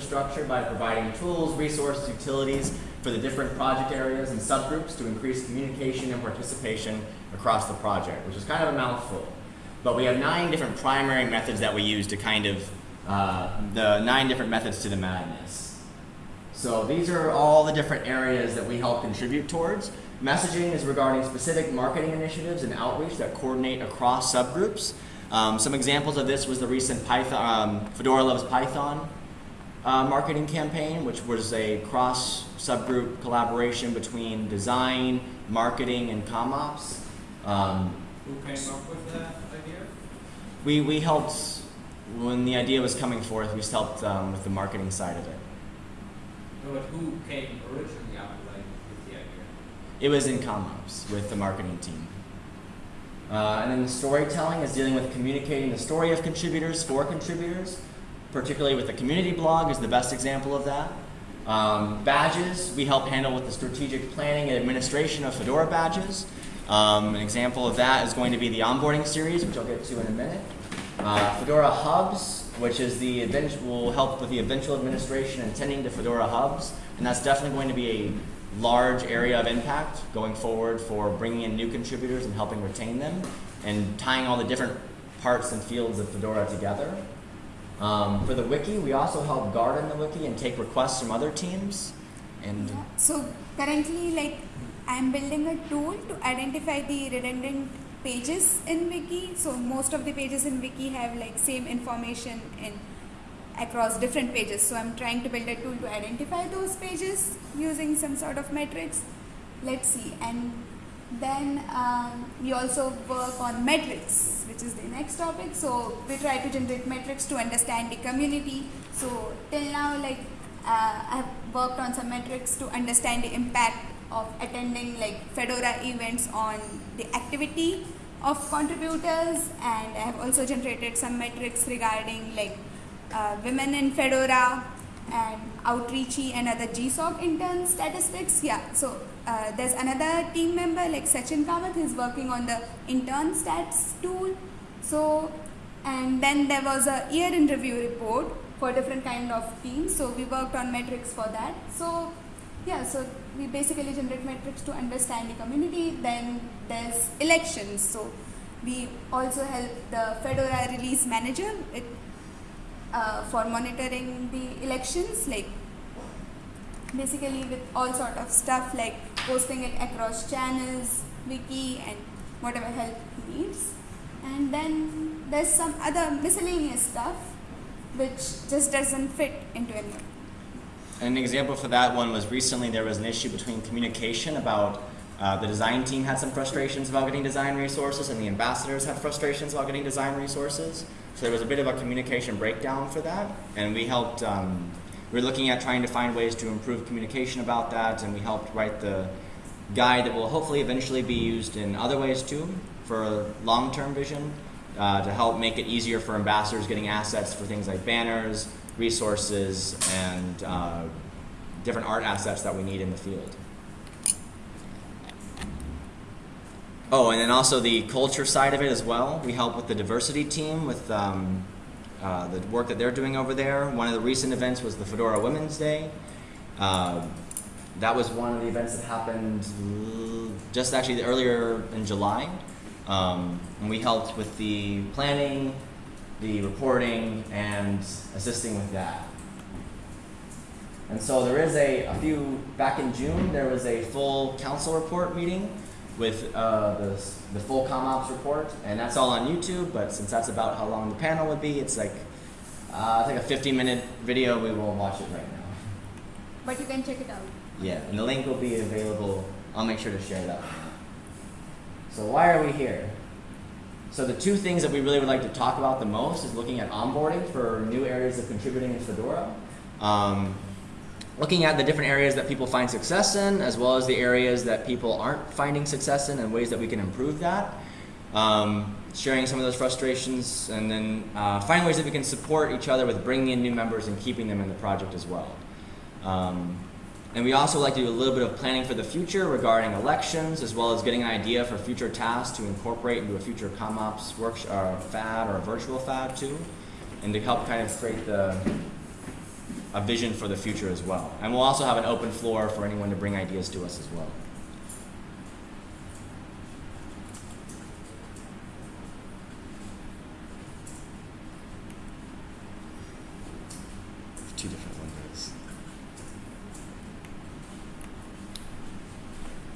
structure by providing tools, resources, utilities for the different project areas and subgroups to increase communication and participation across the project, which is kind of a mouthful. But we have nine different primary methods that we use to kind of, uh, the nine different methods to the madness. So these are all the different areas that we help contribute towards. Messaging is regarding specific marketing initiatives and outreach that coordinate across subgroups. Um, some examples of this was the recent Python, um, Fedora Loves Python uh, marketing campaign, which was a cross subgroup collaboration between design, marketing, and CommOps. Um, Who came up with that idea? we, we helped, when the idea was coming forth, we just helped um, with the marketing side of it. But who came originally up with the idea? It was in CommOps with the marketing team. Uh, and then the storytelling is dealing with communicating the story of contributors for contributors, particularly with the community blog is the best example of that. Um, badges, we help handle with the strategic planning and administration of Fedora badges. Um, an example of that is going to be the onboarding series, which I'll get to in a minute. Uh, Fedora Hubs, which is the will help with the eventual administration and tending to Fedora Hubs, and that's definitely going to be a large area of impact going forward for bringing in new contributors and helping retain them, and tying all the different parts and fields of Fedora together. Um, for the wiki, we also help garden the wiki and take requests from other teams. And Yeah. So currently, like, I'm building a tool to identify the redundant pages in Wiki. So most of the pages in Wiki have like same information in across different pages. So I'm trying to build a tool to identify those pages using some sort of metrics. Let's see. And then um, we also work on metrics, which is the next topic. So we try to generate metrics to understand the community. So till now, like uh, I have worked on some metrics to understand the impact of attending like Fedora events on the activity of contributors, and I have also generated some metrics regarding like uh, women in Fedora and outreachy and other GSOC intern statistics. Yeah, so uh, there's another team member like Sachin Kamath who's working on the intern stats tool. So, and then there was a year in review report for different kind of teams. So we worked on metrics for that. So yeah, so we basically generate metrics to understand the community. Then there's elections. So we also help the Fedora release manager it, uh, for monitoring the elections, like basically with all sort of stuff like posting it across channels, wiki, and whatever help he needs. And then there's some other miscellaneous stuff which just doesn't fit into any. An example for that one was recently there was an issue between communication about uh, the design team had some frustrations about getting design resources and the ambassadors had frustrations about getting design resources. So there was a bit of a communication breakdown for that and we helped, um, we were looking at trying to find ways to improve communication about that and we helped write the guide that will hopefully eventually be used in other ways too for long-term vision uh, to help make it easier for ambassadors getting assets for things like banners, resources, and uh, different art assets that we need in the field. Oh, and then also the culture side of it as well. We help with the diversity team with um, uh, the work that they're doing over there. One of the recent events was the Fedora Women's Day. Uh, that was one of the events that happened just actually earlier in July. Um, and we helped with the planning, the reporting, and assisting with that. And so there is a, a few, back in June, there was a full council report meeting with uh, the, the full CommOps report, and that's all on YouTube, but since that's about how long the panel would be, it's like, uh, I think a 15 minute video, we will watch it right now. But you can check it out. Yeah, and the link will be available. I'll make sure to share that. So why are we here? So the two things that we really would like to talk about the most is looking at onboarding for new areas of contributing in Fedora. Um, looking at the different areas that people find success in, as well as the areas that people aren't finding success in and ways that we can improve that. Um, sharing some of those frustrations, and then uh, finding ways that we can support each other with bringing in new members and keeping them in the project as well. Um, and we also like to do a little bit of planning for the future regarding elections, as well as getting an idea for future tasks to incorporate into a future CommOps work uh, FAD or a virtual FAD too, and to help kind of create the a vision for the future as well. And we'll also have an open floor for anyone to bring ideas to us as well. Two different windows.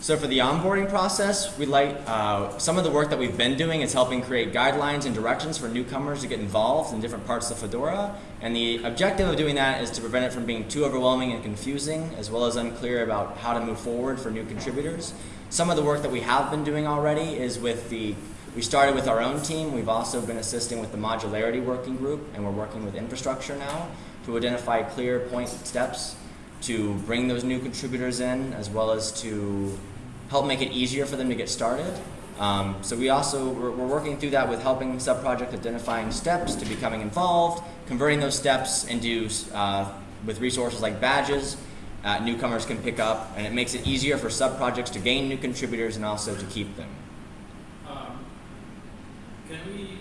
So for the onboarding process, we like uh, some of the work that we've been doing is helping create guidelines and directions for newcomers to get involved in different parts of Fedora. And the objective of doing that is to prevent it from being too overwhelming and confusing, as well as unclear about how to move forward for new contributors. Some of the work that we have been doing already is with the we started with our own team. We've also been assisting with the modularity working group, and we're working with infrastructure now to identify clear point steps to bring those new contributors in, as well as to help make it easier for them to get started. Um, so we also we're, we're working through that with helping subproject identifying steps to becoming involved, converting those steps into uh, with resources like badges. Uh, newcomers can pick up, and it makes it easier for subprojects to gain new contributors and also to keep them. Um, can we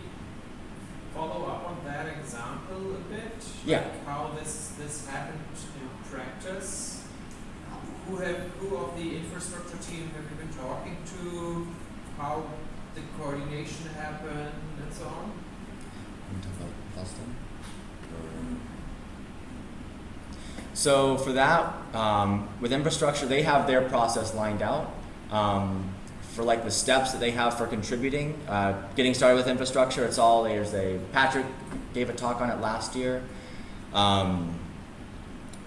follow up on that example a bit? Yeah. Like how this this happened in practice? Who have who of the infrastructure team have you been talking to? How the coordination happened and so on? So for that, um, with infrastructure, they have their process lined out um, for like the steps that they have for contributing. Uh, getting started with infrastructure, it's all there's a Patrick gave a talk on it last year, um,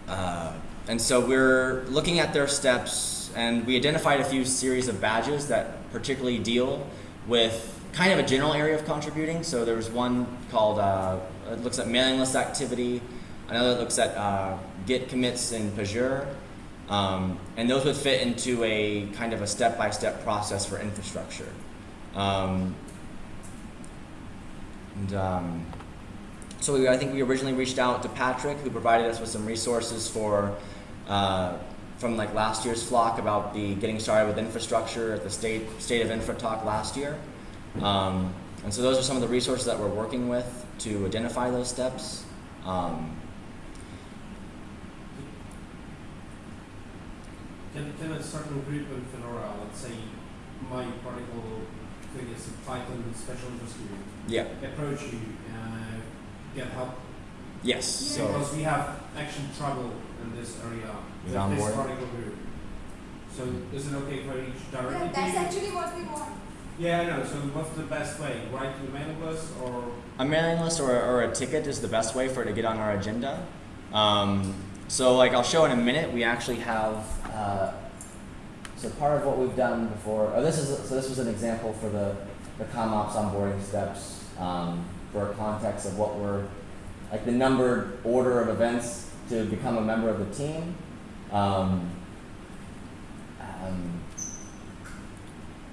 uh, and so we're looking at their steps, and we identified a few series of badges that particularly deal with kind of a general area of contributing. So there was one called uh, it looks at mailing list activity. Another looks at uh, Git commits in Pagure. Um, and those would fit into a kind of a step-by-step process for infrastructure. Um, and um, so we, I think we originally reached out to Patrick, who provided us with some resources for uh, from like last year's flock about the getting started with infrastructure at the state state of infra talk last year. Um, and so those are some of the resources that we're working with to identify those steps. Um, Can, can a certain group in Fedora, let's say my particular thing is a Python special interest group, yeah. approach you and get help? Yes. So because we have actual trouble in this area With with this onboarding? particular group. So is it okay for each directly Yeah, to that's actually what we want. Yeah, I know. So what's the best way? Write to the mailing list or a mailing list or, or a ticket is the best way for it to get on our agenda. Um, so like I'll show in a minute, we actually have. Uh, so part of what we've done before. Oh, this is so. This was an example for the the CommOps onboarding steps um, for a context of what we're like the numbered order of events to become a member of the team. Um, um,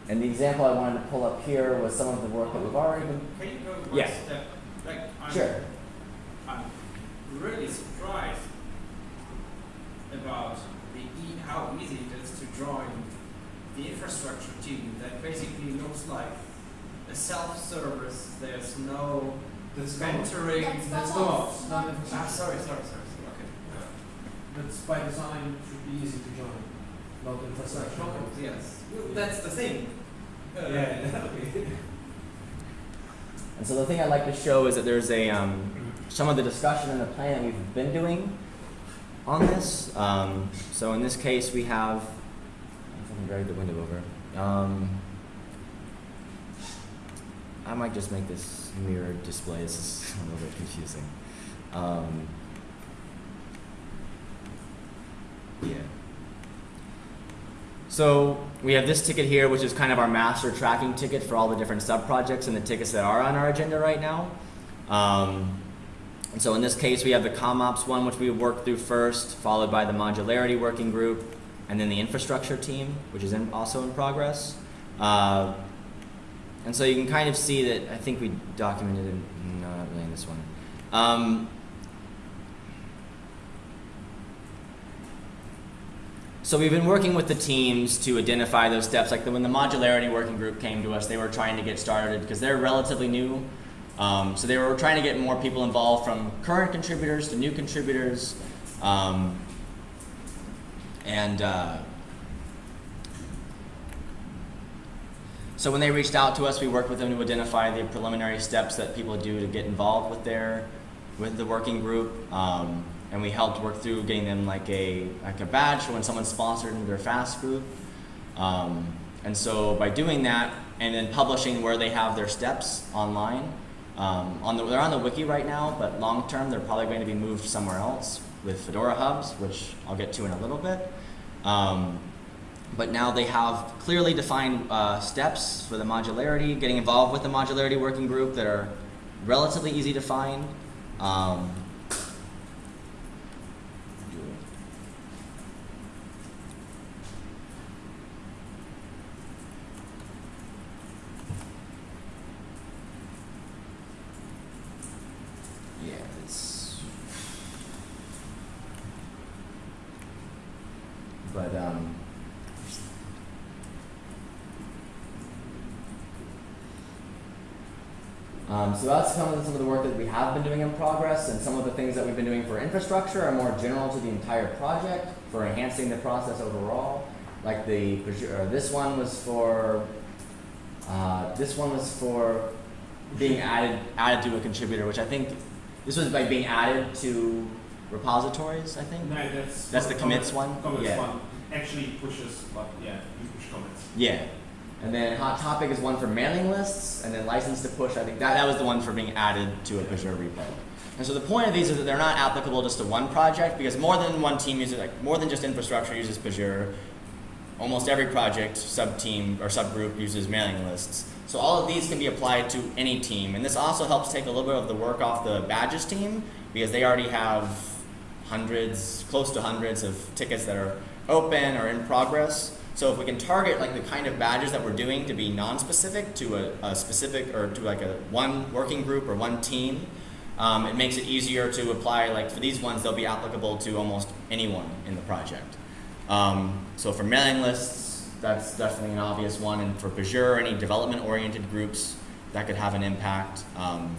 and the example I wanted to pull up here was some of the work that we've already been. Can you go one Yeah. step? Like I'm, Sure. I'm really surprised about the e- how easy it is to join the infrastructure team that basically looks like a self-service. There's no that's mentoring. That's That's not not, us, it's not not us. Ah, sorry, sorry, sorry. Sorry. That's by design should be easy to join. Not infrastructure. Okay, Yes, Well, that's the thing. Uh, Yeah. And so the thing I'd like to show is that there's a um, some of the discussion and the plan that we've been doing on this. Um, so in this case, we have. If I can drag the window over. Um, I might just make this mirrored display. This is a little bit confusing. Um, yeah. So we have this ticket here, which is kind of our master tracking ticket for all the different sub-projects and the tickets that are on our agenda right now. Um, and so in this case, we have the ComOps one, which we worked through first, followed by the modularity working group, and then the infrastructure team, which is in, also in progress. Uh, and so you can kind of see that I think we documented it. No, not really in this one. Um, So we've been working with the teams to identify those steps. Like the, when the modularity working group came to us, they were trying to get started because they're relatively new. Um, so they were trying to get more people involved from current contributors to new contributors. Um, and uh, so when they reached out to us, we worked with them to identify the preliminary steps that people do to get involved with their with the working group. Um, and we helped work through getting them like a like a badge when someone's sponsored their FAS group. Um, and so by doing that and then publishing where they have their steps online, um, on the, they're on the wiki right now, but long term they're probably going to be moved somewhere else with Fedora Hubs, which I'll get to in a little bit. Um, but now they have clearly defined uh, steps for the modularity, getting involved with the modularity working group that are relatively easy to find. Um, yeah, it's. But um. Um, so that's some of, the, some of the work that we have been doing in progress, and some of the things that we've been doing for infrastructure are more general to the entire project for enhancing the process overall. Like the this one was for uh, this one was for being added added to a contributor, which I think this was by being added to repositories. I think. No, that's. That's the commits one? Commits Yeah. one actually pushes, but yeah, you push commits. Yeah. And then hot topic is one for mailing lists, and then license to push. I think that, that was the one for being added to a Pagure repo. And so the point of these is that they're not applicable just to one project because more than one team uses like more than just infrastructure uses Pagure. Almost every project, sub team or subgroup uses mailing lists. So all of these can be applied to any team, and this also helps take a little bit of the work off the badges team because they already have hundreds, close to hundreds of tickets that are open or in progress. So if we can target like the kind of badges that we're doing to be non-specific to a, a specific or to like a one working group or one team, um, it makes it easier to apply. Like for these ones, they'll be applicable to almost anyone in the project. Um, so for mailing lists, that's definitely an obvious one, and for Pagure, any development-oriented groups, that could have an impact. Um,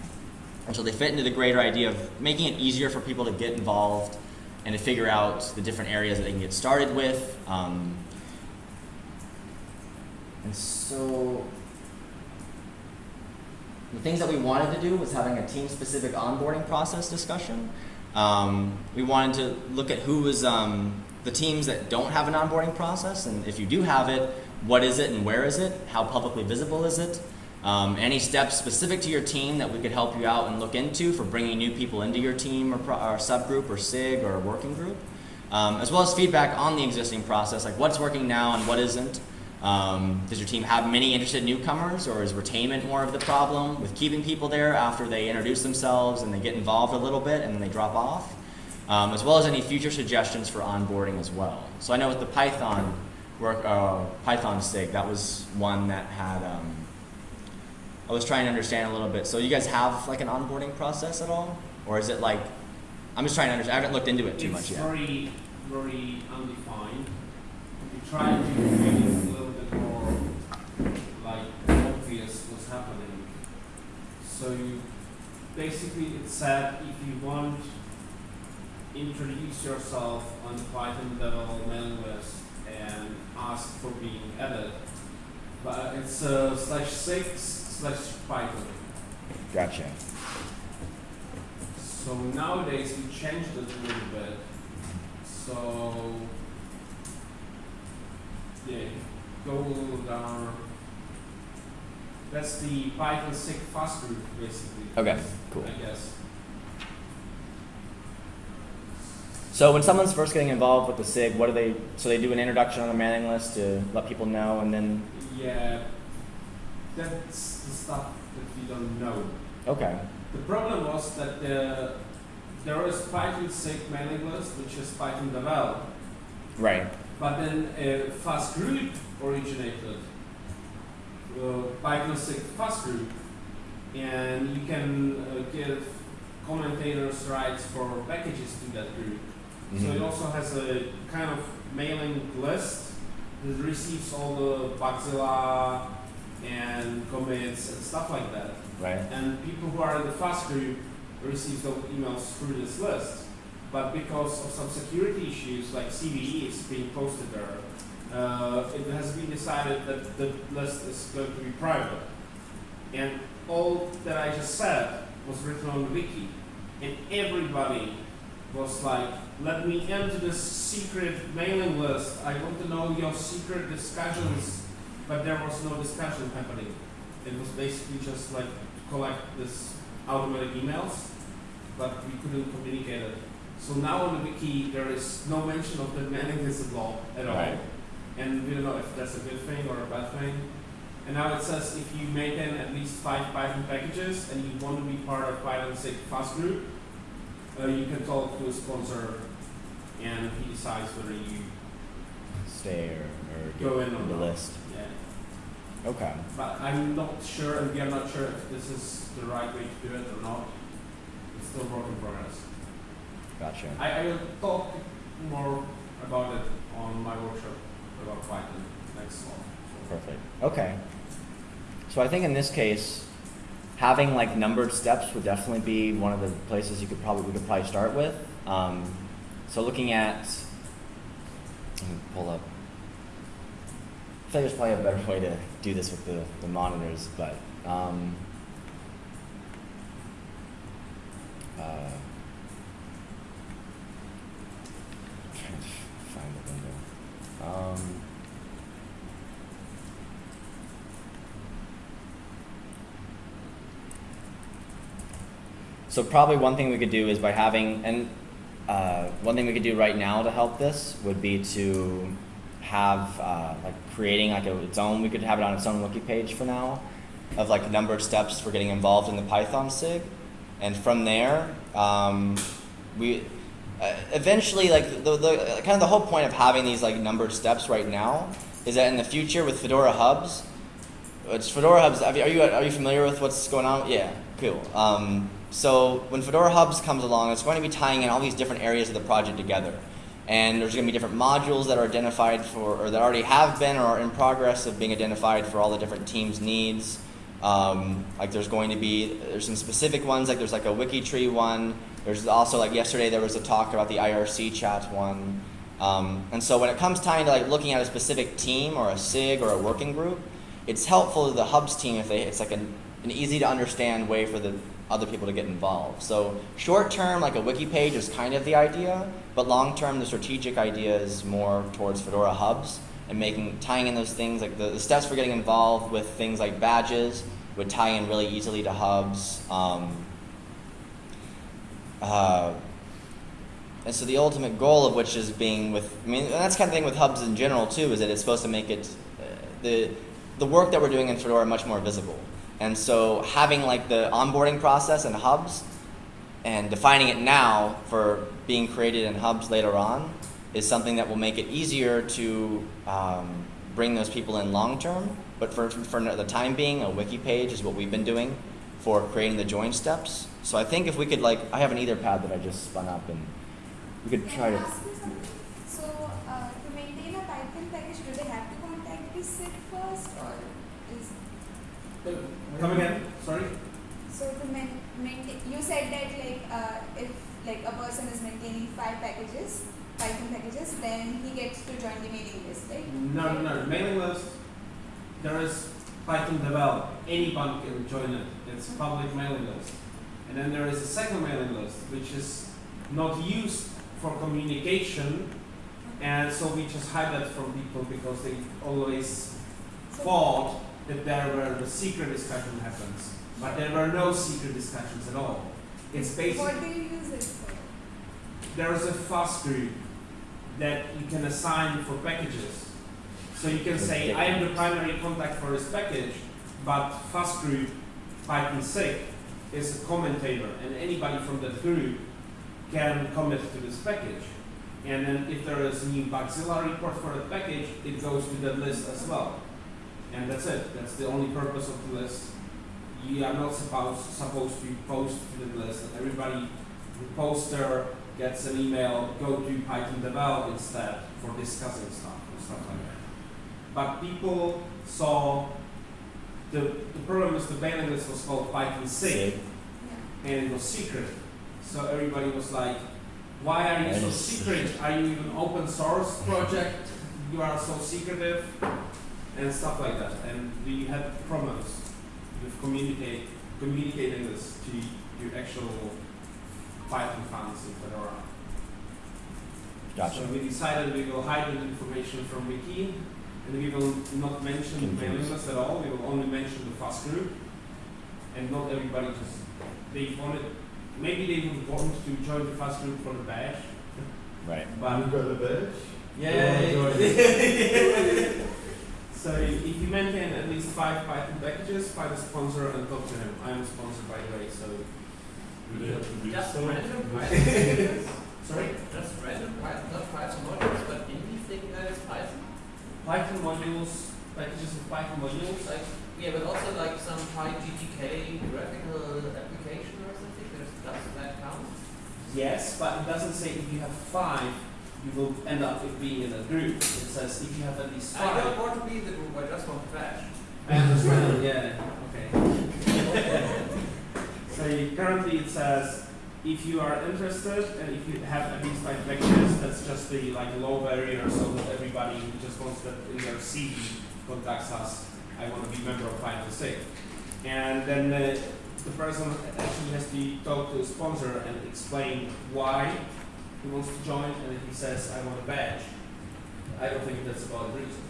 and so they fit into the greater idea of making it easier for people to get involved and to figure out the different areas that they can get started with. And so the things that we wanted to do was having a team-specific onboarding process discussion. Um, we wanted to look at who was um, the teams that don't have an onboarding process, and if you do have it, what is it and where is it? How publicly visible is it? Um, any steps specific to your team that we could help you out and look into for bringing new people into your team or, or subgroup or SIG or working group, um, as well as feedback on the existing process, like what's working now and what isn't. Um, does your team have many interested newcomers, or is retainment more of the problem with keeping people there after they introduce themselves and they get involved a little bit and then they drop off? Um, as well as any future suggestions for onboarding as well. So I know with the Python work, uh, Python SIG, that was one that had. Um, I was trying to understand a little bit. So you guys have like an onboarding process at all, or is it like? I'm just trying to understand. I haven't looked into it too it's much yet. very, very undefined. We try to make it a little bit more like obvious what's happening. So you basically it said if you want introduce yourself on the Python level mailing list and ask for being added. But it's uh, slash six slash Python. Gotcha. So nowadays we changed it a little bit. So yeah, go down. That's the Python SIG FAS group basically. Okay, cool. I guess. So when someone's first getting involved with the SIG, what do they? So they do an introduction on the mailing list to let people know, and then Yeah, that's the stuff that we don't know. okay, The problem was that the, there was Python SIG mailing list, which is Python devel, right, but then a FAS group originated, Python SIG FAS group, and you can uh, give commentators rights for packages to that group. So it Mhm. also has a kind of mailing list that receives all the Bugzilla and commits and stuff like that. right, And people who are in the FAS group receive those emails through this list. but because of some security issues like CVE is being posted there, uh, it has been decided that the list is going to be private. And all that I just said was written on the wiki, and everybody was like, let me enter this secret mailing list. I want to know your secret discussions, but there was no discussion happening. It was basically just like to collect this automatic emails, but we couldn't communicate it. So now on the wiki, there is no mention of the mailing list law at all. Right. And we don't know if that's a good thing or a bad thing. And now it says if you maintain at least five Python packages and you want to be part of Python SIG FAS group, uh, you can talk to a sponsor and he decides whether you, Stay or, or Go in on the list. yeah. Okay. But I'm not sure and we are not sure if this is the right way to do it or not. It's still work in progress. Gotcha. I, I will talk more about it on my workshop about Python next month. Perfect. Okay. So I think in this case, having like numbered steps would definitely be one of the places you could probably we could probably start with. Um, so looking at, let me pull up. I think there's probably a better way to do this with the, the monitors, but um, uh, trying to find the window. Um, So probably one thing we could do is by having, and uh, one thing we could do right now to help this would be to have uh, like creating like a, its own. We could have it on its own wiki page for now, of like the number of steps for getting involved in the Python sig, and from there, um, we uh, eventually like the, the kind of the whole point of having these like numbered steps right now is that in the future with Fedora hubs, it's Fedora Hubs. Are you are you familiar with what's going on? Yeah, cool. Um, so when Fedora Hubs comes along, it's going to be tying in all these different areas of the project together, and there's going to be different modules that are identified for, or that already have been, or are in progress of being identified for all the different teams' needs. Um, like there's going to be there's some specific ones, like there's like a wiki tree one. There's also like yesterday there was a talk about the IRC chat one. Um, and so when it comes time to like looking at a specific team or a SIG or a working group, it's helpful to the hubs team if they it's like an, an easy to understand way for the other people to get involved. So short term, like a wiki page is kind of the idea, but long term, the strategic idea is more towards Fedora hubs and making tying in those things like the, the steps for getting involved with things like badges would tie in really easily to hubs. Um, uh, and so the ultimate goal of which is being with, I mean, and that's kind of thing with hubs in general too, is that it's supposed to make it, uh, the, the work that we're doing in Fedora much more visible. And so having like the onboarding process in hubs and defining it now for being created in hubs later on is something that will make it easier to um, bring those people in long term. But for, for the time being, a wiki page is what we've been doing for creating the join steps. So I think if we could like, I have an Etherpad that I just spun up and we could try Can I to. ask you something? So, uh, to maintain a Python package, do they have to contact the SIG first, or is Come again, sorry? so to maintain? You said that like uh, if like a person is maintaining five packages, Python packages, then he gets to join the mailing list, right? No, no, no. Mailing list. There is Python develop. Anyone can join it. It's a public mailing list. And then there is a second mailing list, which is not used for communication, and so we just hide that from people because they always thought that there were the secret discussion happens, but there were no secret discussions at all. It's basically What do you use it for? there is a FAS group that you can assign for packages. So you can say, I am the primary contact for this package, but FAS group Python SIG is a commentator, and anybody from that group can commit to this package. And then if there is a new Bugzilla report for that package, it goes to that list as well. And that's it. That's the only purpose of the list. You are not supposed supposed to post to the list. Everybody who posts there gets an email, go to Python develop instead for discussing stuff and stuff like that. But people saw the the problem is the mailing list was called Python SIG Sig. Yeah. and it was secret. So everybody was like, Why are you so Yes. secret? Are you an open source project? You are so secretive and stuff like that. And we had problems with communicate communicating this to your actual Python fans in Fedora. Gotcha. So we decided we will hide the information from Wiki, and we will not mention the Confused. mailing list at all. We will only mention the FAS group, and not everybody just they wanted. Maybe they would want to join the FAS group for the badge, Right. but got the badge? yeah. You so if you maintain at least five Python packages, find a sponsor and talk to him. I am a sponsor by the way, so Do they have to Just so? random Python. sorry. Just random Python, not Python modules, but anything that is Python. Python modules, packages of Python modules. Like, yeah, but also like some PyGTK graphical application or something. Does, does that count? Yes, but it doesn't say if you have five, you will end up with being in a group. It says if you have at least five. I don't want to be in the group. I just want to bash. I understand. yeah. Okay. so currently it says if you are interested and if you have at least five packages, that's just the like low barrier, so that everybody who just wants that in their CV contacts us. I want to be member of Python SIG. And then the person actually has to talk to a sponsor and explain why he wants to join, and if he says, I want a badge, I don't think that's a valid reason.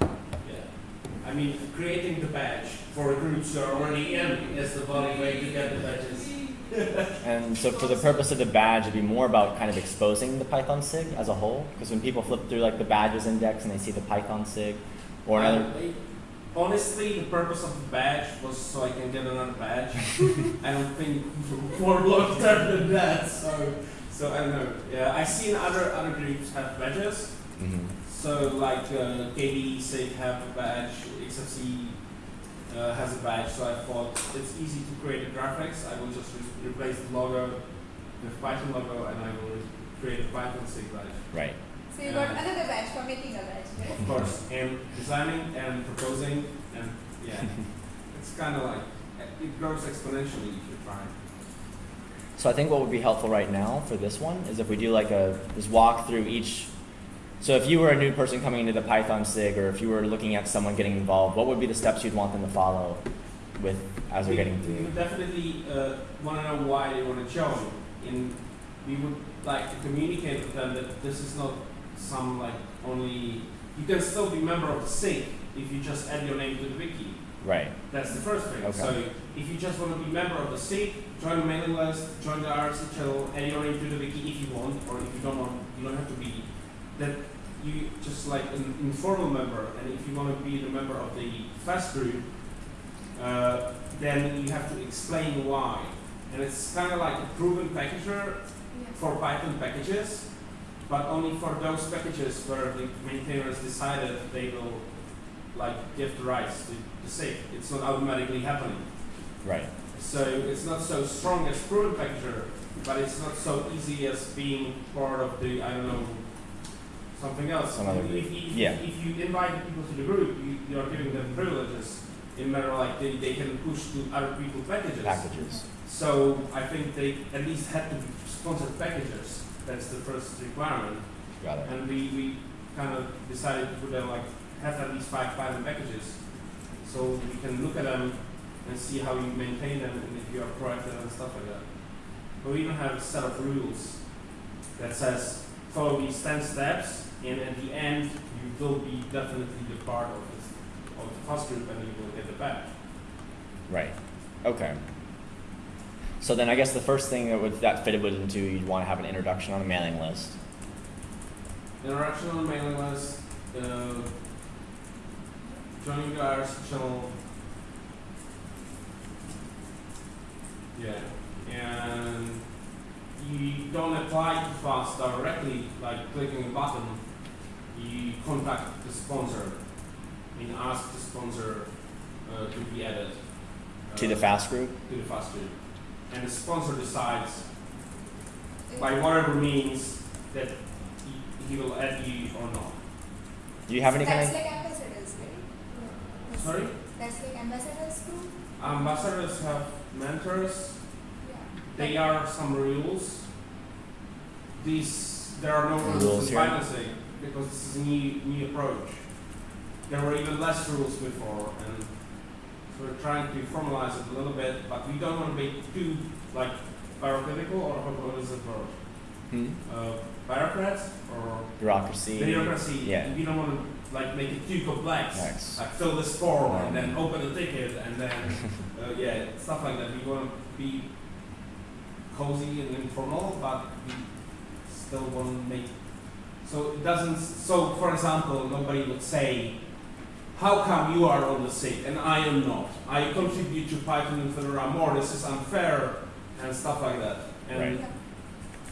Yeah. I mean, creating the badge for groups you are already in is the valid way to get the badges. And so for the purpose of the badge, it'd be more about kind of exposing the Python SIG as a whole. Because when people flip through like the badges index and they see the Python SIG or another, I- honestly, the purpose of the badge was so I can get another badge. I don't think term than that. So, so I don't know. Yeah, I've seen other other groups have badges. Mhm. So like uh, KDE SIG have a badge, Xfce uh, has a badge. So I thought it's easy to create a graphics. I will just re- replace the logo with Python logo, and I will create a Python SIG badge. right. So you got another badge for making a badge, right? Of course, and designing and proposing, and yeah, it's kind of like it grows exponentially if you try. So I think what would be helpful right now for this one is if we do like a just walk through each. So if you were a new person coming into the Python SIG, or if you were looking at someone getting involved, what would be the steps you'd want them to follow with as they're we, getting we through? would definitely uh, want to know why they want to join, and we would like to communicate with them that this is not some like only. You can still be member of the SIG if you just add your name to the wiki. Right. That's the first thing. Okay. So if you just want to be member of the SIG, join the mailing list, join the IRC channel, add your name to the wiki if you want, or if you don't want, you don't have to be. That you just like an informal member, and if you want to be the member of the FAS group, uh, then you have to explain why. And it's kind of like a proven packager for Python packages, but only for those packages where the maintainers decided they will like give the rights to the SIG. It's not automatically happening. Right. So it's not so strong as proven packager, but it's not so easy as being part of the I don't know something else. Some other if, if, Yeah. if you invite people to the group, you, you are giving them privileges in matter like they, they can push to other people's packages. Packages. So I think they at least had to be sponsored packages. That's the first requirement. Got it. And we, we kind of decided to put them like have at least five Python packages. So we can look at them and see how you maintain them and if you are proactive and stuff like that. But we even have a set of rules that says follow these ten steps and at the end you will be definitely the part of this of the FAS group and you will get the badge. Right. Okay. So then I guess the first thing that would that fitted would into you'd want to have an introduction on a mailing list. Introduction on the mailing list, uh, joining the IRC channel. Yeah, and you don't apply to FAS directly, like clicking a button. You contact the sponsor, and ask the sponsor uh, to be added To the uh, FAS group? to the FAS group, and the sponsor decides by whatever means that he, he will add you or not. Do you have any kind That's of like ambassadors, right? Sorry? That's like ambassadors group? Ambassadors have mentors. Yeah. They are some rules. these there are no Rules rules in here. financing because this is a new new approach. There were even less rules before, and so we're trying to formalize it a little bit, but we don't want to be too like bureaucratical or what is it word? Hmm? Uh, bureaucrats or Bureaucracy. bureaucracy. Yeah. We don't want to like make it too complex. Nice. Like fill this form and then Um. open the ticket and then uh, yeah stuff like that. We want to be cozy and informal, but we still want to make so it doesn't. So for example, nobody would say, "How come you are on the sick and I am not? I contribute to Python and Fedora more. This is unfair." And stuff like that. And Right.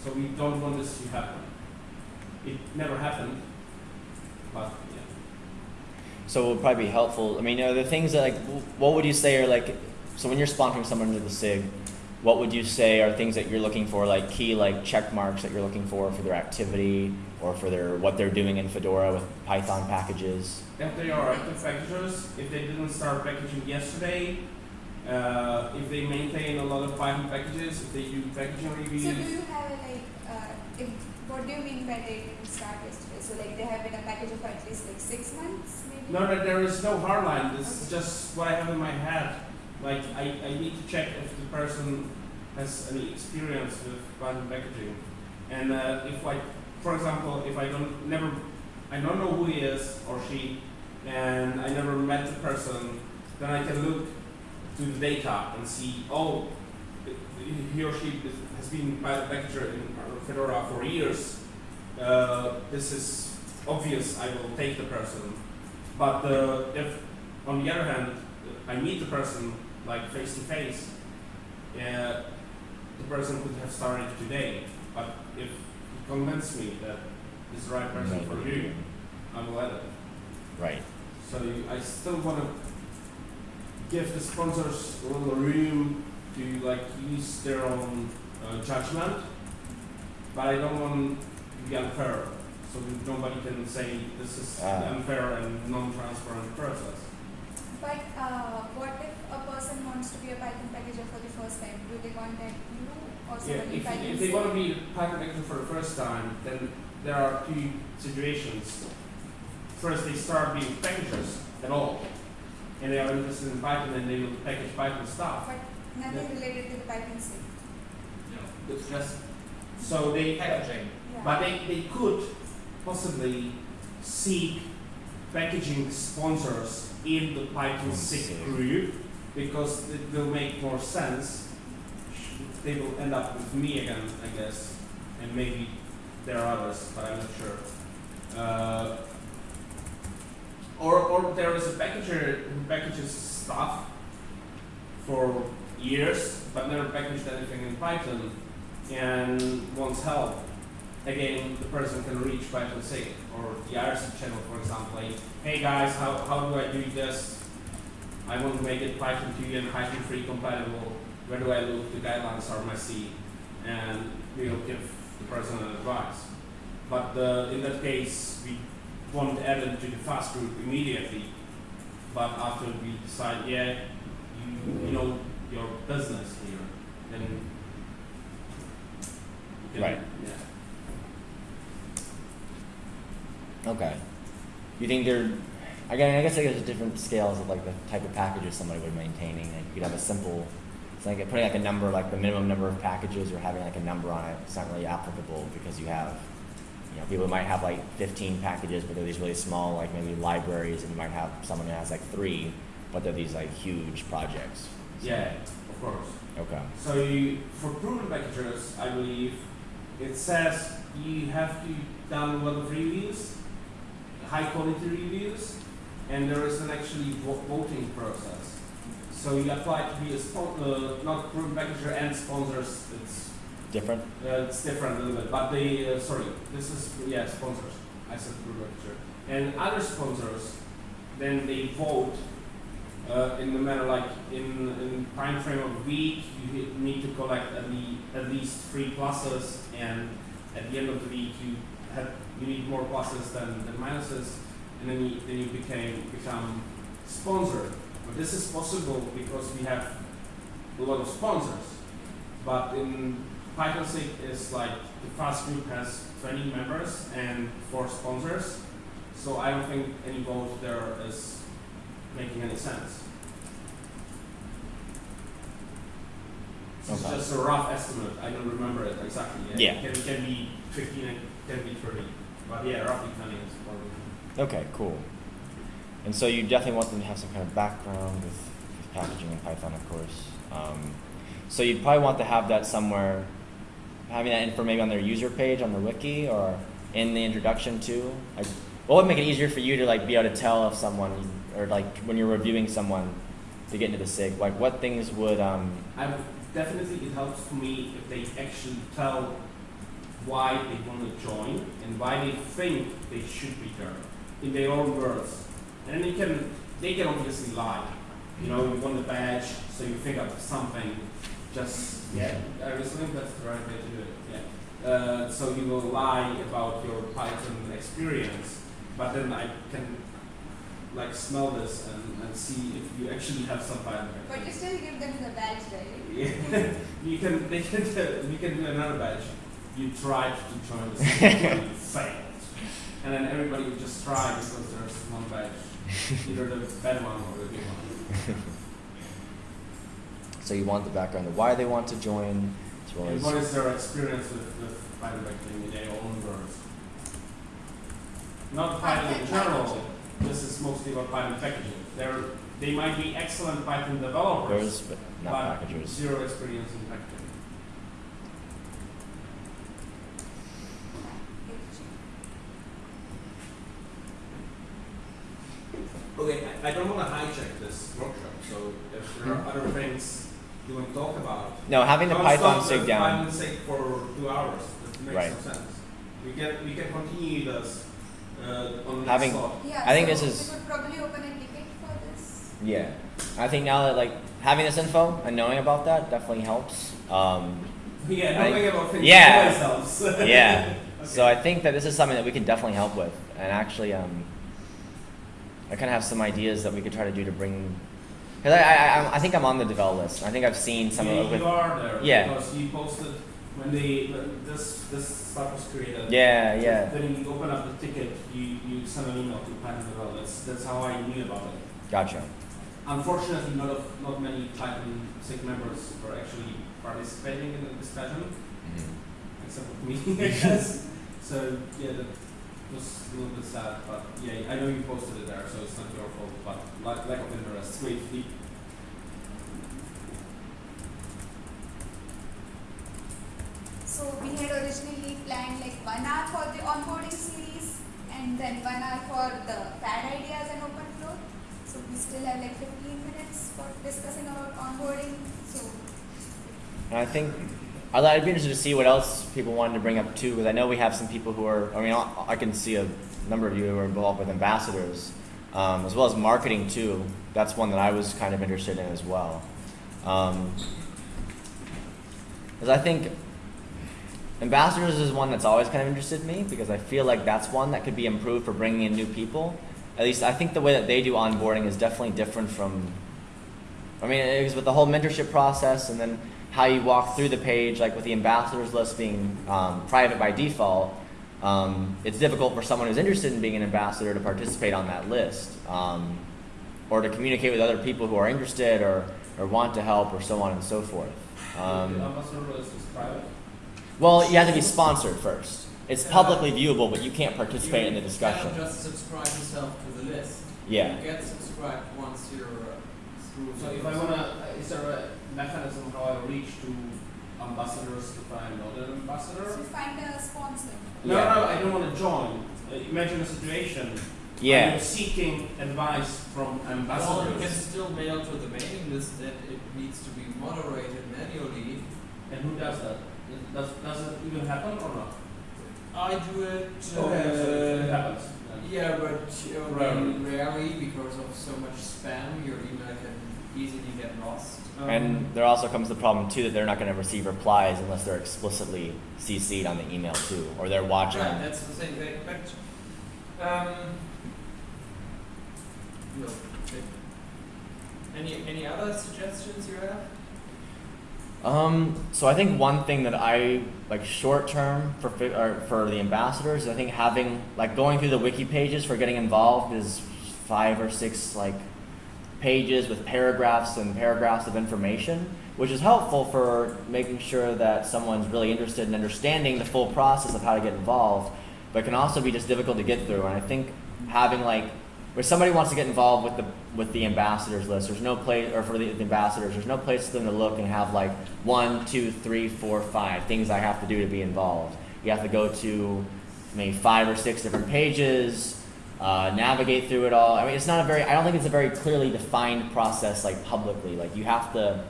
So we don't want this to happen. It never happened, but yeah. So it would probably be helpful. I mean, are the things that like, what would you say are like, so when you're sponsoring someone to the SIG, what would you say are things that you're looking for, like key like check marks that you're looking for for their activity or for their what they're doing in Fedora with Python packages? If they are active packagers, if they didn't start packaging yesterday, uh, if they maintain a lot of Python packages, if they do packaging So do you have a, like, uh, if, what do you mean by they didn't start yesterday? So like they have been a package for at least like six months maybe? no, that there is no hard line. This is just what I have in my head. Like I, I need to check if the person has any experience with Python packaging, and uh, if like, for example, if I don't never, I don't know who he is or she, and I never met the person, then I can look to the data and see, oh, he or she has been Python packager in Fedora for years. Uh, this is obvious. I will take the person. But uh, if, on the other hand, I meet the person like face to face, uh, the person could have started today. But if you convince me that it's the right person No. for you, I will add it. Right. So you, I still want to give the sponsors a little room to like use their own uh, judgment, but I don't want to be unfair. So nobody can say this is Ah. unfair and non-transparent process. But uh, what if a person wants to be a Python packager for the first time? Do they contact you or Yeah, if, Python? if they want to be a Python actor for the first time, then there are two situations. First, they start being packagers at all, and they are interested in Python and they will package Python stuff. But nothing related to the Python stick. No, it's just So they packaging. Yeah. But they, they could possibly seek packaging sponsors in the Python Hmm, 6 sick. group because it will make more sense. They will end up with me again, I guess, and maybe there are others, but I'm not sure. Uh, or, or there is a packager who packages stuff for years, but never packaged anything in Python and wants help again, the person can reach Python SIG or the IRC channel, for example, like, hey guys, how, how do I do this? I want to make it Python 2 and Python 3 compatible. Where do I look? The guidelines are messy, and we'll give the person an advice. But uh, in that case, we won't add it to the FAS group immediately. But after we decide, yeah, you, you know your business here, then you can, Right. Yeah. Okay. You think there? Again, I guess like there's different scales of like the type of packages somebody would be maintaining. Like you could have a simple, it's like putting like a number, like the minimum number of packages, or having like a number on it. It's not really applicable because you have, you know, people might have like 15 packages, but they're these really small, like maybe libraries, and you might have someone who has like three, but they're these like huge projects. So- Yeah, of course. Okay. So you, for proven packages, I believe, it says you have to download of reviews, high quality reviews, and there is an actually voting process. So you apply to be a spon- uh, not proven packager and sponsors. It's Different. uh, it's different a little bit, but they uh, sorry, this is yeah sponsors. I said proven packager and other sponsors, then they vote uh, in the manner like in in time frame of a week you need to collect at, le- at least three pluses and at the end of the week you have you need more pluses than, than minuses and then you then you became become sponsored but this is possible because we have a lot of sponsors but in Python SIG is like the FAS group has 20 members and four sponsors, so I don't think any vote there is making any sense. This Okay. is just a rough estimate. I don't remember it exactly. Yeah. It can, can be 15 and can be 30, but yeah, roughly 20 is probably. Okay, cool. And so you definitely want them to have some kind of background with, with packaging in Python, of course. Um, so you'd probably want to have that somewhere, having that info maybe on their user page on the wiki or in the introduction too. Like, what would make it easier for you to like be able to tell if someone or like when you're reviewing someone to get into the SIG? Like, what things would um, I definitely it helps for me if they actually tell why they want to join and why they think they should be there in their own words. And they can they can obviously lie. You know, you want the badge, so you think of something. Just yeah, I was think that's the right way to do it. Yeah. Uh, so you will lie about your Python experience, but then I can like smell this and, and see if you actually have some Python. But you still give them the badge, right? Yeah, you can. They can. do- We can do another badge. You tried to join the system, but you failed, and then everybody would just try because there's one badge, either the bad one or the good one. so you want the background of why they want to join, And what is their experience with, with Python packaging in their own words? Not Python in general. This is mostly about Python packaging. They're, they might be excellent Python developers, but not but packagers. zero experience in packaging. Okay, I, I don't want to hijack this workshop, so if there are other things you want to talk about. No, having the Python stop sig the down. Python sig for two hours, that makes Right. no sense. We can, we can continue this, uh, on Having- Yeah, I think so this is- We could probably open a ticket for this. Yeah, I think now that like having this info and knowing about that definitely helps. Um, Yeah, I- knowing about things yeah. always helps. yeah, so I think that this is something that we can definitely help with, and actually, um, I kind of have some ideas that we could try to do to bring. Because I, I, I, think I'm on the develop list. I think I've seen some you, of it. you are there Yeah. because you posted when they when this this stuff was created. yeah, yeah, Then you open up the ticket, you, you send an email to Python developers. That's, that's how I knew about it. gotcha. Unfortunately, not of, not many Python SIG members were actually participating in the discussion, Mhm. except for me, I guess. So yeah, that was a little bit sad. But yeah, I know you posted it there, so it's not your fault. But lack, lack of interest. Wait, the, So we had originally planned like one hour for the onboarding series and then one hour for the bad ideas and open flow. So we still have like 15 minutes for discussing about onboarding. So I think I'd, be interested to see what else people wanted to bring up too, because I know we have some people who are. I mean, I, I can see a number of you who are involved with ambassadors, um, as well as marketing too. That's one that I was kind of interested in as well. Um, because I think ambassadors is one that's always kind of interested me because I feel like that's one that could be improved for bringing in new people. At least I think the way that they do onboarding is definitely different from I mean, it was with the whole mentorship process and then how you walk through the page, like with the ambassadors list being um, private by default, um, it's difficult for someone who's interested in being an ambassador to participate on that list um, or to communicate with other people who are interested or, or want to help or so on and so forth. the Um, ambassador list is private. well, you have to be sponsored first. It's publicly viewable, but you can't participate in the discussion. You just subscribe yourself to the list. Yeah. You get subscribed once you're. So if I wanna, uh, is there a mechanism how I reach to ambassadors to I'm not an ambassador? so find a sponsor. No, Yeah. no, I don't want to join. Uh, imagine a situation. Yeah. I'm seeking advice from Well, you can still mail to the mailing list that it needs to be moderated manually. And who does that? Does, does it even happen or not? I do it. Uh, Okay, so it happens. Yeah, but uh, Rarely. rarely because of so much spam, your email can easily get lost. Um, And there also comes the problem too that they're not going to receive replies unless they're explicitly CC'd on the email too, or they're watching. Right, that's the same thing. But um, no. Any any other suggestions you have? Um, so I think one thing that I like short term for or for the ambassadors, I think having like going through the wiki pages for getting involved is five or six like pages with paragraphs and paragraphs of information, which is helpful for making sure that someone's really interested in understanding the full process of how to get involved, but can also be just difficult to get through. And I think having like where somebody wants to get involved with the with the ambassadors list, there's no place or for the, the ambassadors, there's no place for them to look and have like one, two, three, four, five things I have to do to be involved. You have to go to maybe five or six different pages, uh, navigate through it all. I mean, it's not a very. I don't think it's a very clearly defined process like publicly. Like you have to,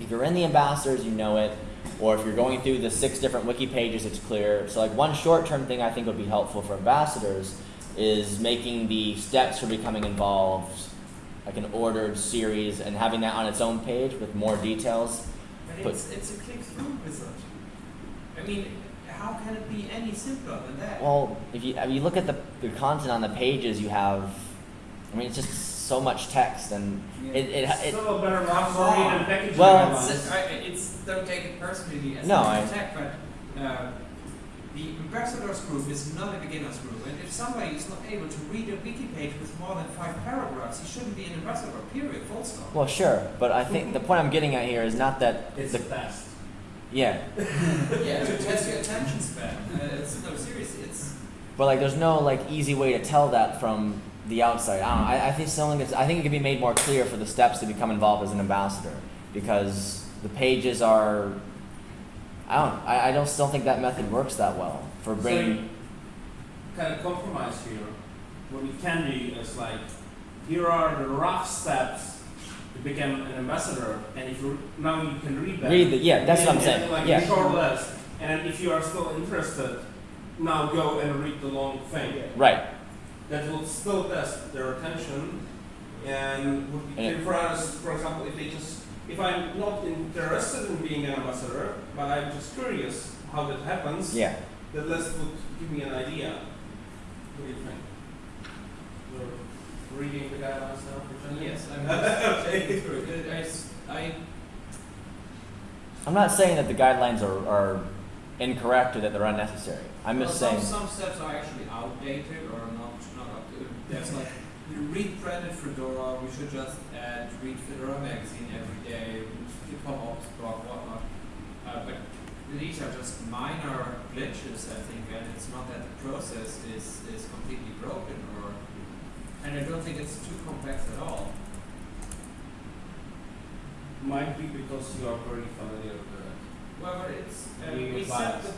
if you're in the ambassadors, you know it, or if you're going through the six different wiki pages, it's clear. So like one short-term thing I think would be helpful for ambassadors is making the steps for becoming involved like an ordered series and having that on its own page with more details. But But- it's, it's a click-through wizard. I mean, how can it be any simpler than that? Well, if you if you look at the, the content on the pages, you have, I mean, it's just so much text and it it, It's it, still a better option Come than on. packaging Well, It's, guidelines. I, it's don't take it personally as No, an I- attack, but uh, the ambassadors group is not a beginners group, and if somebody is not able to read a wiki page with more than five paragraphs, he shouldn't be an ambassador. Period. Full stop. well, sure, but I think the point I'm getting at here is not that It's the the best. Yeah, yeah, to test your attention span. Uh, it's no seriously. It's but like there's no like easy way to tell that from the outside. I don't know. I, I think something is, I think it can be made more clear for the steps to become involved as an ambassador because the pages are. I don't. I, I don't still think that method works that well for bringing. you kind of compromise here. What we can do is like, here are the rough steps to become an ambassador, and if you now you can read that. Read the yeah. That's what I'm saying. and, Like yeah. list, and if you are still interested, now go and read the long thing. Right. That will still test their attention, and would be And clear for us. For example, if they just, if I'm not interested in being an ambassador, but I'm just curious how that happens, Yeah. that list would give me an idea. What do you think? You're reading the guidelines now, for yes. I'm Okay. just through it. I, s- I I'm not saying that the guidelines are, are incorrect or that they're unnecessary. I'm just well, saying. some, some steps are actually outdated or not not up to. There's like you read branded Fedora. We should just add read Fedora magazine every day. Hip hop ops blog whatnot. Uh, but these are just minor glitches, I think, and it's not that the process is is completely broken or. And I don't think it's too complex at all. Might be because you are very familiar with it. Well, but it's uh, we set the,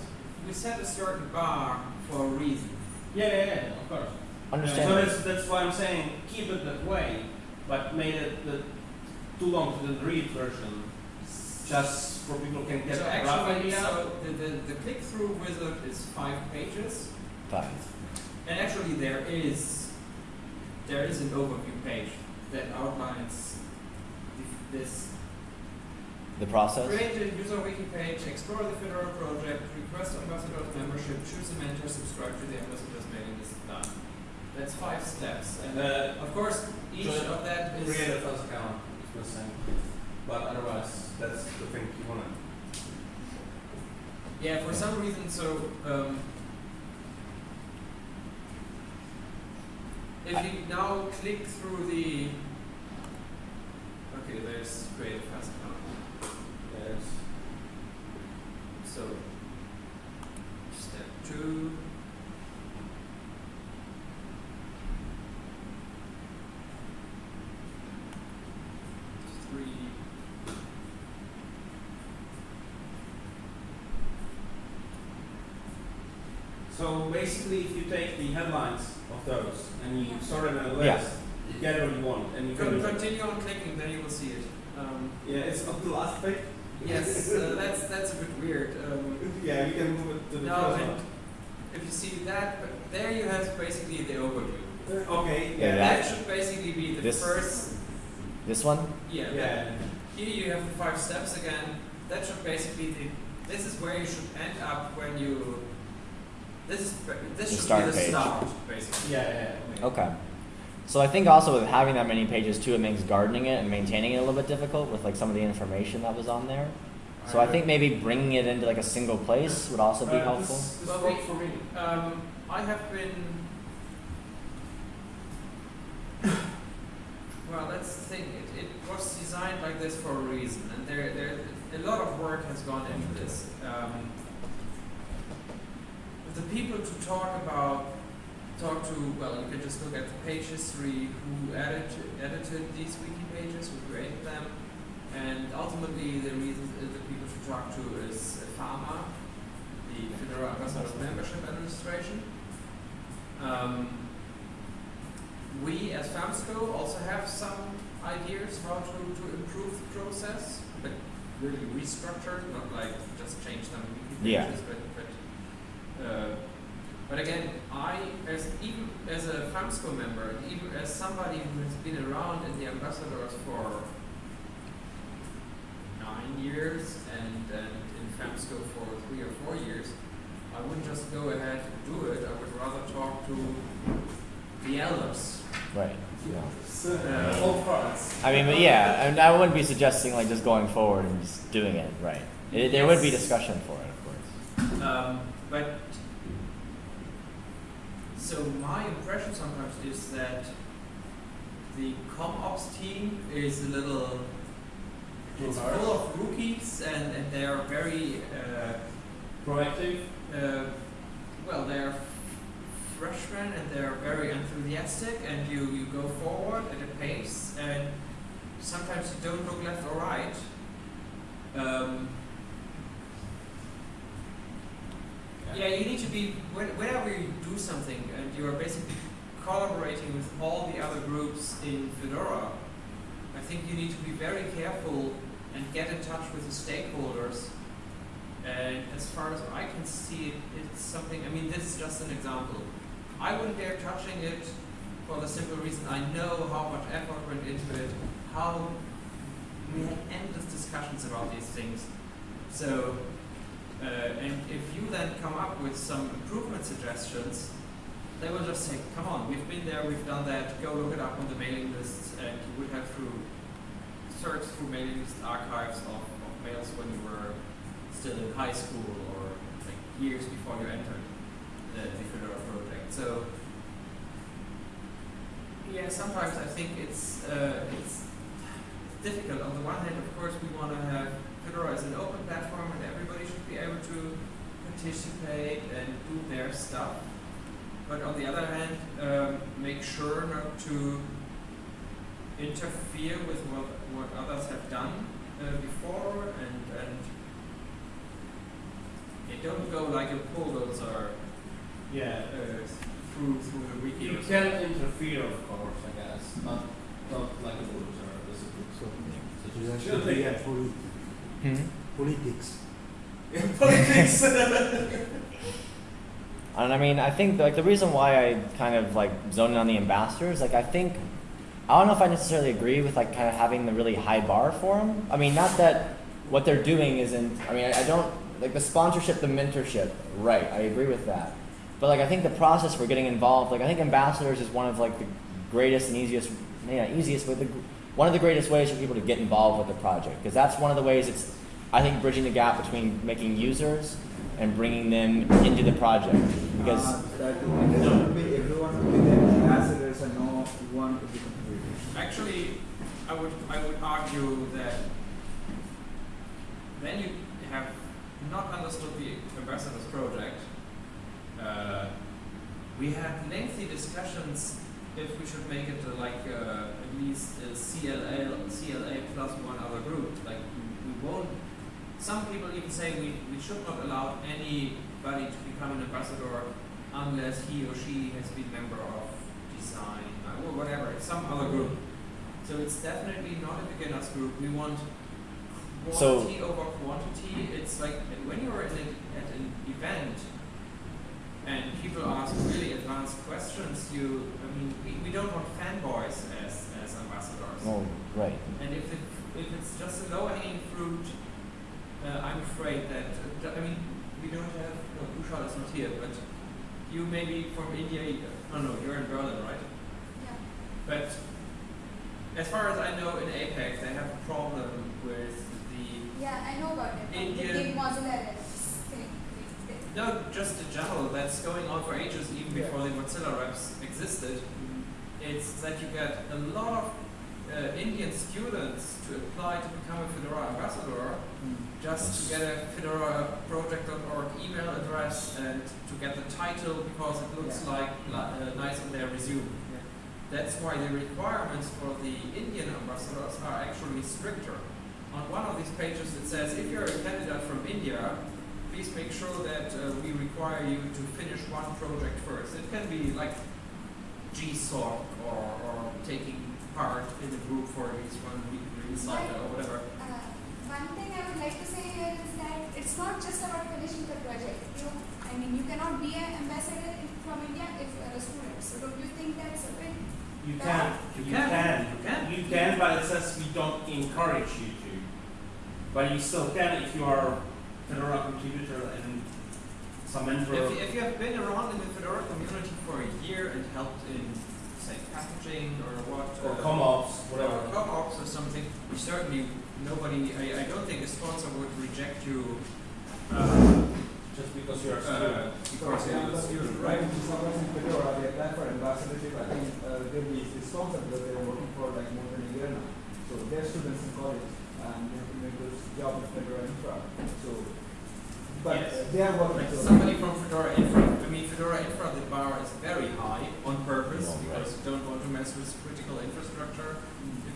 we set a certain bar for a reason. Yeah, yeah, yeah, of course. Understand. So that's, that's why I'm saying keep it that way, but made it the too long to the read version, just for people can get so a rough actually, idea. so the, the, the click-through wizard is five pages, Fine. and actually there is there is an overview page that outlines the- this. The process. Create a user wiki page, explore the Fedora project, request ambassador's membership, choose a mentor, subscribe to the ambassador's mailing list. Done. That's five steps, and Uh, of course each Join- of that is. create a FAS account is missing, but otherwise that's the thing you wanna. Yeah, for some reason, so um, if you now click through the okay, there's create a FAS account. Yes. So step two. Three. So basically, if you take the headlines of those and you sort it in a Yeah. you get what you want, and you can. Con- continue on clicking, then you will see it. Um, Yeah, it's on the last page. yes, uh, that's that's a bit weird. Um, Yeah, you can move it to the No, first and if you see that, but there you have basically the overview. Okay. Yeah, Yeah. That should basically be the This- first. This one. Yeah. Yeah. Here you have the five steps again. That should basically be. This is where you should end up when you. This is ba- this The should start be the page. start basically. Yeah, yeah. Okay. So I think also with having that many pages too, it makes gardening it and maintaining it a little bit difficult with like some of the information that was on there. So I think maybe bringing it into like a single place would also be Uh, helpful. This, this Well, for me. Um, I have been. Well, that's the thing. It, it was designed like this for a reason, and there, there, a lot of work has gone into this. Um, the people to talk about, talk to. Well, you can just look at the page history. Who edited edited these wiki pages? Who created them? And ultimately, the reason the people to talk to is FAMA, the Fedora Ambassadors Membership Administration. Um, we as FAMSCO also have some ideas how to, to improve the process, but really restructure, not like just change them wiki Yeah. pages, but, uh, but again, I, as even as a FAMSCO member, and even as somebody who has been around in the ambassadors for nine years and, and in FAMSCO for three or four years, I wouldn't just go ahead and do it. I would rather talk to the elders. Right. Yeah. So, Uh, all parts. I mean, but yeah, and I wouldn't be suggesting like just going forward and just doing it. Right. It, there would be discussion for it, of course. Um, but so my impression sometimes is that the com ops team is a little it's full of rookies and, and they are very uh, Proactive. uh, well they're freshmen and they're very enthusiastic and you, you go forward at a pace and sometimes you don't look left or right um, yeah you need to be when- whenever you do something and you are basically collaborating with all the other groups in Fedora I think you need to be very careful and get in touch with the stakeholders and as far as I can see it, it's something, I mean, this is just an example. I wouldn't dare touching it for the simple reason I know how much effort went into it, how we had endless discussions about these things. So, uh, and if you then come up with some improvement suggestions, they will just say, come on, we've been there, we've done that, go look it up on the mailing lists, and you would have through, search through mailing list archives of, of mails when you were still in high school or like years before you entered the, the Fedora project. So yeah, sometimes I think it's uh, it's difficult. On the one hand, of course, we want to have Fedora as an open platform and everybody should be able to participate and do their stuff. But on the other hand, um, make sure not to interfere with what, what others have done uh, before and, and it don't go like a bulldozer Yeah. uh, through through the wiki. You or can interfere, of course, I guess. Not, not like a bulldozer. This is So, such you a have chill to be at poli- Hmm? politics. Something. Politics. And I mean, I think like the reason why I kind of like zoned in on the ambassadors, like I think I don't know if I necessarily agree with like kind of having the really high bar for them. I mean, not that what they're doing isn't. I mean, I, I don't like the sponsorship, the mentorship. Right, I agree with that. But like I think the process for getting involved, like I think ambassadors is one of like the greatest and easiest, yeah, easiest, but the, one of the greatest ways for people to get involved with the project because that's one of the ways it's, I think, bridging the gap between making users and bringing them into the project because. Uh, that it doesn't be everyone will be the ambassadors and no one will be contributing. Actually, I would I would argue that then you have not understood the ambassadors project. Uh, we had lengthy discussions if we should make it uh, like uh, at least a CLA CLA plus one other group. Like we, we won't. Some people even say we, we should not allow anybody to become an ambassador unless he or she has been member of design uh, or whatever, some other group. So it's definitely not a beginners group. We want So- quality over quantity. It's like when you're in a, at an event and people ask really advanced questions, you, I mean, we, we don't want fanboys as, as ambassadors. Oh, right. And if, it, if it's just a low hanging fruit, I'm afraid that, uh, I mean, we don't have, no, Kushal is not here, but you may be from India, you- oh no, you're in Berlin, right? Yeah. But as far as I know, in APAC, they have a problem with the Yeah, I know about it. No, just in general, that's going on for ages, even Yeah. before the Mozilla reps existed. It's that you get a lot of uh, Indian students to apply to become a Fedora ambassador, just to get a Fedora project.org email address and to get the title because it looks Yeah. like uh, nice on their resume. That's why the requirements for the Indian ambassadors are actually stricter. On one of these pages it says, if you're a candidate from India, please make sure that uh, we require you to finish one project first. It can be like GSOC or, or taking part in a group for release one week cycle or whatever. Thing I would like to say here is that it's not just about finishing the project. You know, I mean, you cannot be an ambassador from India if you are a student. So don't you think that's a bit? You can, You you can, can, you can. you can, but it says we don't encourage you to. But you still can if you are Fedora contributor and some mentor. If, you- if you have been around in the Fedora community for a year and helped in, say, packaging or what, or uh, CommOps, whatever. or co-ops or something, you certainly nobody, I, I don't think a sponsor would reject you, uh, Just because you're a uh, student. because you're a student, right? If someone's in Fedora, they apply for ambassadorship, I think uh, they'll be sponsored because they're working for like more than a year now. So they're students in college and they have to make those job with Fedora Infra. So, but Yes. uh, they are working. Like somebody from Fedora Infra, I mean, Fedora Infra, the bar is very high on purpose Oh, right. because you don't want to mess with critical infrastructure if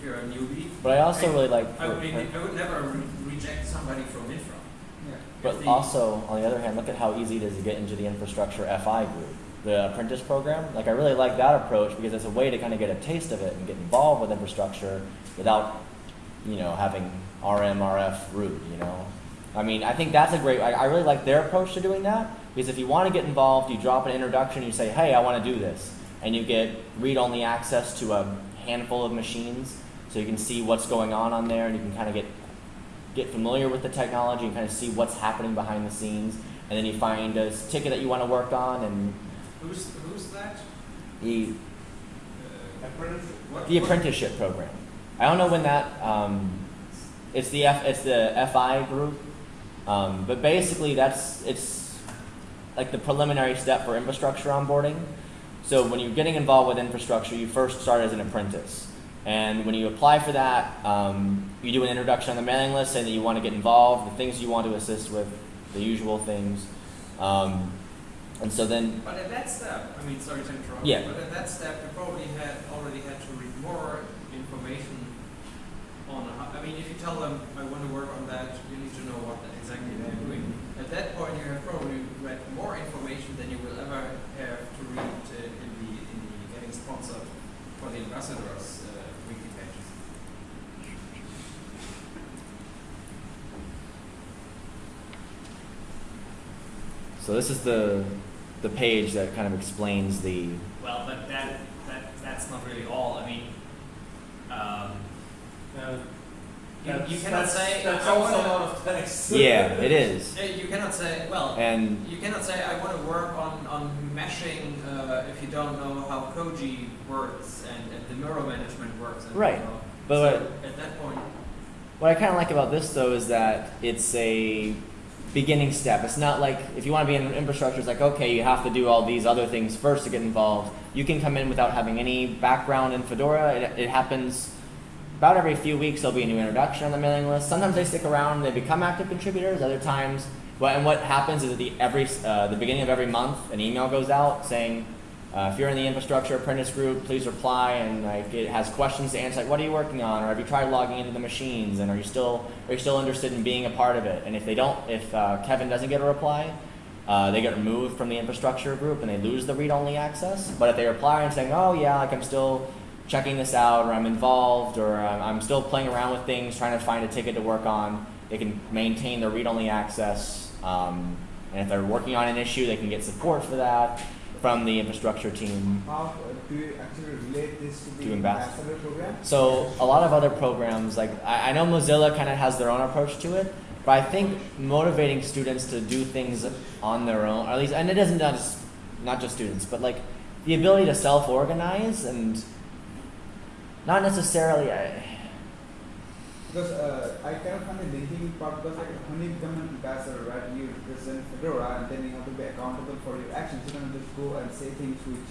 you're a newbie. But I also really like. I would, I would never re- reject somebody from Infra. Yeah. But the- also, on the other hand, look at how easy it is to get into the infrastructure FI group, the apprentice program. Like, I really like that approach because it's a way to kind of get a taste of it and get involved with infrastructure without, you know, having RM, RF root, you know. I mean, I think that's a great, I, I really like their approach to doing that because if you want to get involved, you drop an introduction, you say, hey, I want to do this. And you get read only access to a handful of machines so you can see what's going on on there and you can kind of get get familiar with the technology and kind of see what's happening behind the scenes. And then you find a ticket that you want to work on, and Who's, who's that? the, Uh, Apprenticeship. what- the what- apprenticeship program. I don't know when that. Um, it's the F, it's the FI group, um, but basically that's it's like the preliminary step for infrastructure onboarding. So when you're getting involved with infrastructure, you first start as an apprentice. And when you apply for that, um, you do an introduction on the mailing list saying that you want to get involved, the things you want to assist with, the usual things. Um, and so then, But at that step, I mean, sorry to interrupt. Yeah. But at that step, you probably had already had to read more information on. I mean, if you tell them I want to work on that, you need to know what exactly they're doing. At that point, you have probably read more information than you will ever have to read uh, in the in the getting sponsored for the ambassadors uh, wiki pages. So this is the the page that kind of explains the Well, but that, that, that's not really all, I mean, um, Uh, You, you cannot that's- say That's I also wanna- a lot of text. yeah, it is. You cannot say well. And You cannot say I want to work on, on meshing uh, if you don't know how Koji works and, and the mirror management works. And, Right. You. But so what- at that point, What I kind of like about this though is that it's a beginning step. It's not like if you want to be in infrastructure, it's like okay, you have to do all these other things first to get involved. You can come in without having any background in Fedora. It, it happens about every few weeks. There'll be a new introduction on the mailing list. Sometimes they stick around they become active contributors. Other times, well, and what happens is at the every uh, the beginning of every month, an email goes out saying. Uh, if you're in the infrastructure apprentice group, please reply and like it has questions to answer like what are you working on or have you tried logging into the machines and are you still are you still interested in being a part of it? And if they don't, if uh, Kevin doesn't get a reply, uh, they get removed from the infrastructure group and they lose the read-only access. But if they reply and saying, oh yeah, like I'm still checking this out or I'm involved or I'm, I'm still playing around with things, trying to find a ticket to work on, they can maintain their read-only access. Um, and if they're working on an issue, they can get support for that from the infrastructure team. How do you actually relate this to the To ambassador. program? So a lot of other programs, like I, I know Mozilla kind of has their own approach to it, but I think motivating students to do things on their own, or at least, and it isn't just not just students, but like the ability to self-organize and not necessarily. I, because uh, I kind of find the linking part because like when you become an ambassador, right, you represent Fedora and then you have to be accountable for your actions. You cannot just go and say things which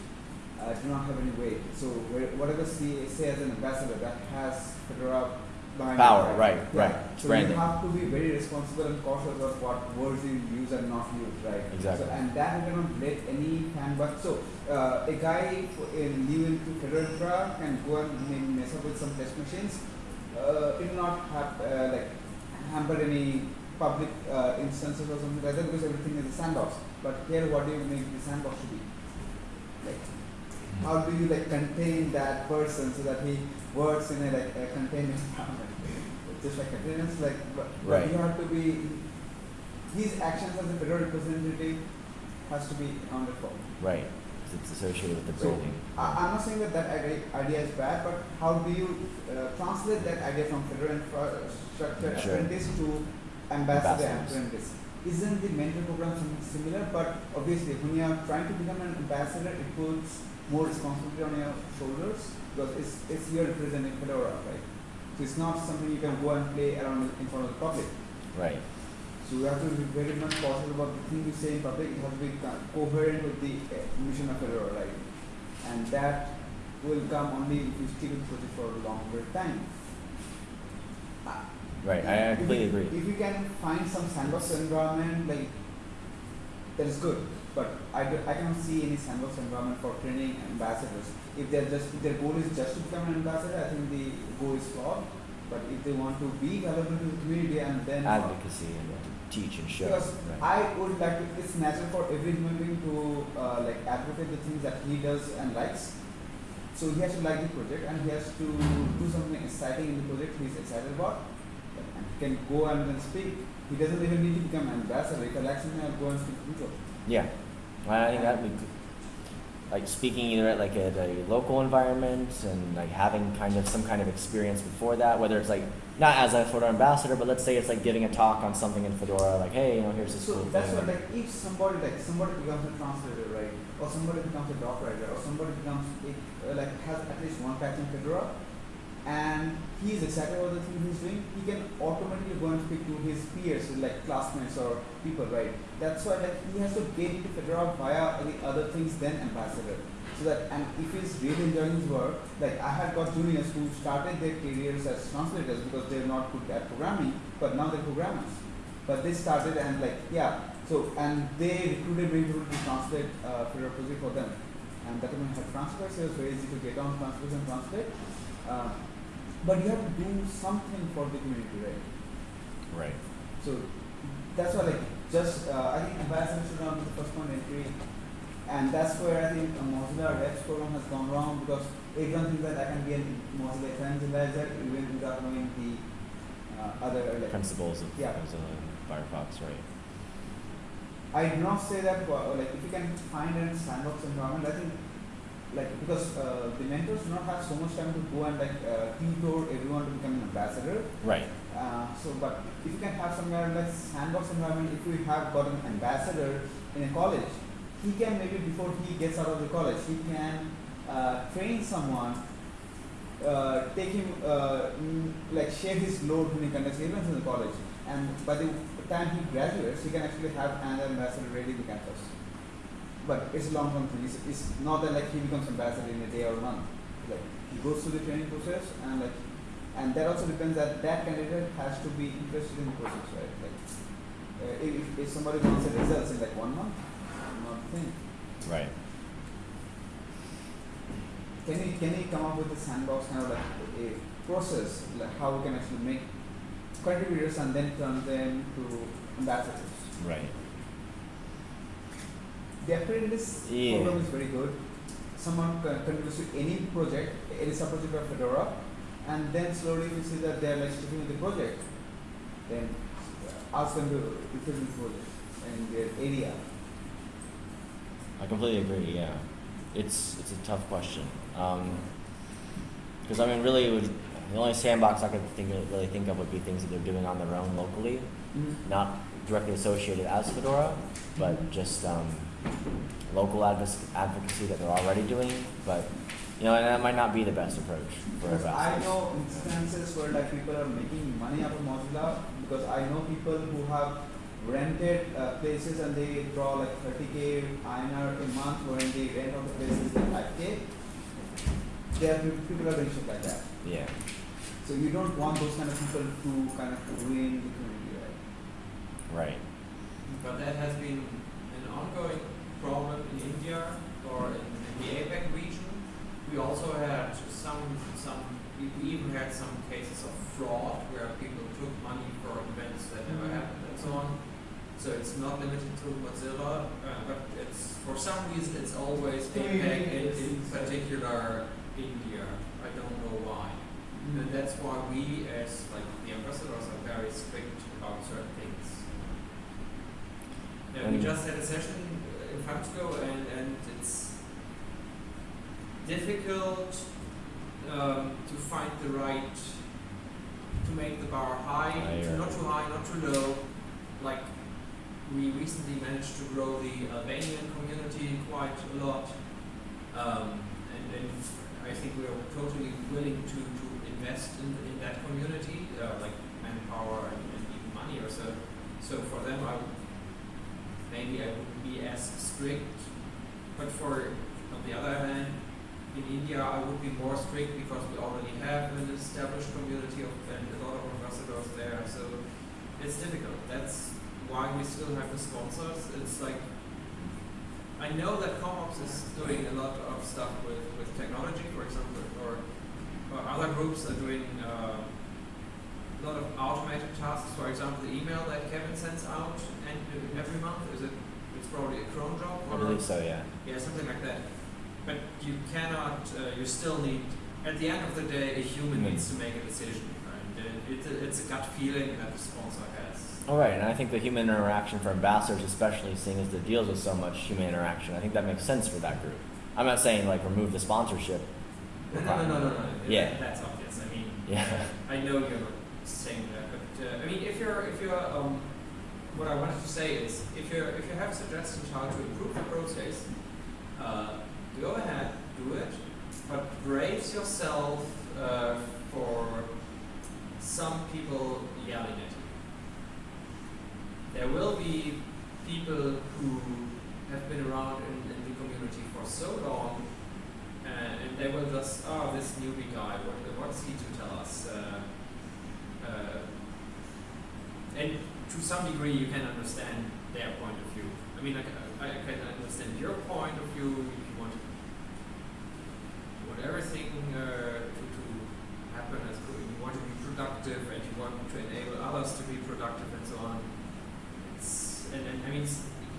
uh, do not have any weight. So whatever say, say as an ambassador that has Fedora behind Power, it, right, Yeah. right. So branding. you have to be very responsible and cautious of what words you use and not use, right? Exactly. So, and that you cannot let any fan but so uh, a guy in new into Fedora can go and mess up with some test machines. Uh, it will not have uh, like hamper any public uh, instances or something like that because everything is a sandbox. But here, what do you make the sandbox to be? Like, how do you like contain that person so that he works in a like a contained environment? Just like containers, like but, Right. you have to be his actions as a Fedora representative has to be accounted for. Right. It's associated with the So. I, I'm not saying that that idea, is bad, but how do you uh, translate that idea from Fedora infrastructure Sure. apprentice to ambassador apprentice? Isn't the mentor program something similar? But obviously, when you are trying to become an ambassador, it puts more responsibility on your shoulders because it's, it's you're representing Fedora, right? So it's not something you can go and play around in front of the public. Right. So you have to be very much cautious about the thing you say in public. It has to be coherent with the uh, mission of Fedora, right? And that will come only if you stick with project for a longer time. Right. I, I if completely agree. If you can find some sandbox environment, like that is good. But I, do, I cannot see any sandbox environment for training ambassadors. If they're just if their goal is just to become an ambassador, I think the goal is flawed. But if they want to be valuable to the community and then Advocacy and uh, teach and show. because Right. I would like to, it's natural for every human being to uh, like advocate the things that he does and likes. So he has to like the project and he has to do something exciting in the project he's excited about. And he can go and then speak. He doesn't even need to become an ambassador. He likes something, I'll go and speak to people. Yeah, I think that would be like speaking either at like at a local environment and like having kind of some kind of experience before that, whether it's like not as a Fedora ambassador, but let's say it's like giving a talk on something in Fedora, like hey, you know, here's this So cool that's thing. what like if somebody like somebody becomes a translator, right? Or somebody becomes a doc writer, or somebody becomes a, uh, like has at least one patch in Fedora, and he is excited about the thing he's doing, he can automatically go and speak to his peers, like classmates or people, right? That's why like he has to get into Fedora via any other things than ambassador. So that and if he's really enjoying his work, like I have got juniors who started their careers as translators because they're not good at programming, but now they're programmers. But they started and like yeah, so and they recruited people to translate uh, Fedora project for them. And that even had translators, so it was very easy to get on translators and translate. Uh, but you have to do something for the community, right? right. So that's why like just uh, I think ambassador should not be the first point entry, and that's where I think Mozilla Reps program has gone wrong because everyone thinks that I can be a Mozilla evangelizer even without knowing the uh, other like. Principles of Yeah. Mozilla and Firefox, right? I do not say that uh, like if you can find a sandbox environment, I think like because uh, the mentors do not have so much time to go and like uh, tutor everyone to become an ambassador. Right. Uh, so, but if you can have somewhere like sandbox environment, if we have got an ambassador in a college, he can maybe before he gets out of the college, he can uh, train someone, uh, take him uh, like share his load when he conducts events in the college, and by the time he graduates, he can actually have an ambassador ready the campus. But it's a long term thing. It's, it's not that like he becomes ambassador in a day or a month. Like he goes through the training process and like and that also depends that that candidate has to be interested in the process, right? Like, uh, if, if somebody wants the results in like one month, thing. Right. Can we can we come up with a sandbox kind of like a process, like how we can actually make contributors and then turn them to ambassadors? Right. The apprentice Yeah. program is very good. Someone con- contributes to any project, any sub-project of Fedora, and then slowly we see that they're like sticking with the project. Then uh, ask them to the project in their area. I completely agree. Yeah, it's it's a tough question. Um, because I mean, really, would, the only sandbox I could think of, really think of would be things that they're doing on their own locally, mm-hmm. not directly associated as Fedora, but mm-hmm. just um, local advoc- advocacy that they're already doing. But You know, and that might not be the best approach for Because I know instances where like people are making money out of Mozilla because I know people who have rented uh, places and they draw like 30k INR a month when they rent out the places like 5k. There are peop- people are doing shit like that. Yeah. So you don't want those kind of people to kind of ruin the community, right? Right. But that has been an ongoing problem in India or in, in the APAC region. We also had some, some, we we even had some cases of fraud where people took money for events that never happened and so on. So it's not limited to Mozilla, uh, but it's, for some reason, it's always APAC and in particular India. I don't know why. And that's why we as like the ambassadors are very strict about certain things. Yeah, we just had a session uh, in Francisco and, and it's difficult um, to find the right, to make the bar high, Higher. not too high, not too low. Like we recently managed to grow the Albanian community quite a lot. Um, and, and I think we are totally willing to, to invest in, in that community, uh, like manpower and, and even money or so. So for them, I maybe I wouldn't be as strict. But for, on the other hand, in India, I would be more strict because we already have an established community of, and a lot of ambassadors there. So it's difficult. That's why we still have the sponsors. It's like I know that CommOps is doing a lot of stuff with, with technology, for example, or, or other groups are doing uh, a lot of automated tasks. For example, the email that Kevin sends out and every month is it? It's probably a cron job. I believe so. Yeah. yeah, something like that. But you cannot, uh, you still need, at the end of the day, a human Hmm. needs to make a decision. And uh, it's, a, it's a gut feeling that the sponsor has. All right, and I think the human interaction for ambassadors, especially seeing as it deals with so much human interaction, I think that makes sense for that group. I'm not saying like remove the sponsorship. No, no, no, no, no. no. Yeah. That's obvious. I mean, Yeah. I know you're saying that, but uh, I mean, if you're, if you're, um, what I wanted to say is, if you if you have suggestions how to improve the process, uh, go ahead, do it, but brace yourself uh, for some people yelling at you. There will be people who have been around in, in the community for so long uh, and they will just, oh, this newbie guy, what, what's he to tell us? Uh, uh, and to some degree, you can understand their point of view. I mean, I, I can understand your point of view if you want, want everything uh, to, to happen as good. You want to be productive and you want to enable others to be productive and so on. And, and I mean,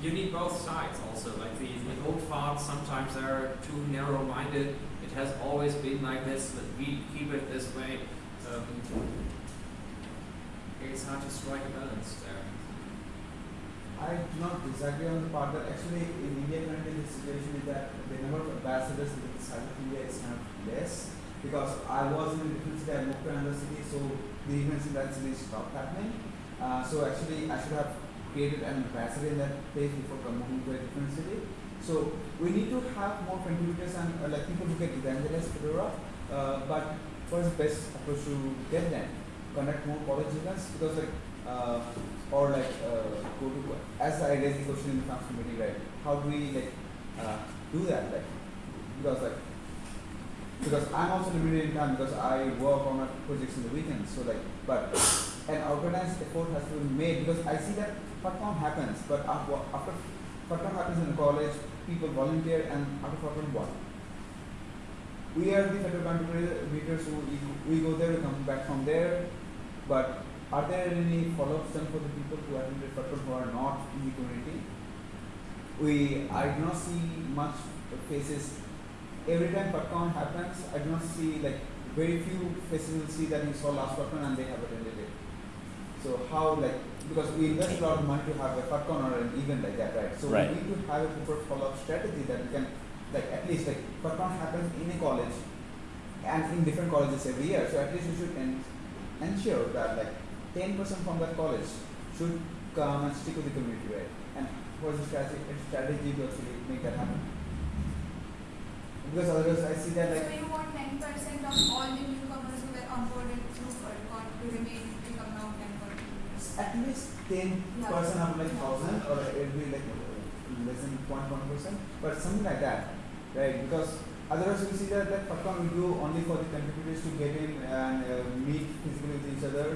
you need both sides also. Like the, the old farts, sometimes they're too narrow-minded. It has always been like this, but we keep it this way. Um, it's hard to strike a balance there. I do not disagree on the part that actually in India currently the situation is that the number of ambassadors in the side of India is kind of less because I was in a different city, I moved to another city, so the events in that city stopped happening. Uh, so actually I should have created an ambassador in that place before com- moving to a different city. So we need to have more contributors and uh, like people who can evangelize Fedora, uh, but the best approach to get them? Conduct more college because like uh, or like uh, go to as I raised the question in the council meeting, right? How do we like uh, do that? Like because like because I'm also limited in time because I work on my projects in the weekends. So like, but an organized effort has to be made because I see that FUDCon happens, but after, FUDCon happens in college, people volunteer and after FUDCon what? We are the Fedora contributors who we, go there, we come back from there, but are there any follow-ups done for the people who attended FUDCon who are not in the community? We, I do not see much faces every time FUDCon happens, I do not see like very few faces will see that you saw last FUDCon and they have attended it. So how like because we invest a lot of money to have a FUDCon or an event like that, right? So Right. we need to have a proper follow-up strategy that we can like at least like FUDCon happens in a college and in different colleges every year. So at least we should en- ensure that like ten percent from that college should come and stick with the community, right? And what's the strategy strategy to actually make that happen? because otherwise I see that like... So like you want ten percent of all the newcomers who were onboarded through FUDCon to remain become now ten contributors? At least ten Yeah. percent of like thousand or it will be like less than point one percent, but something like that, right? Because otherwise we see that like FUDCon we do only for the contributors to get in and uh, meet physically with each other,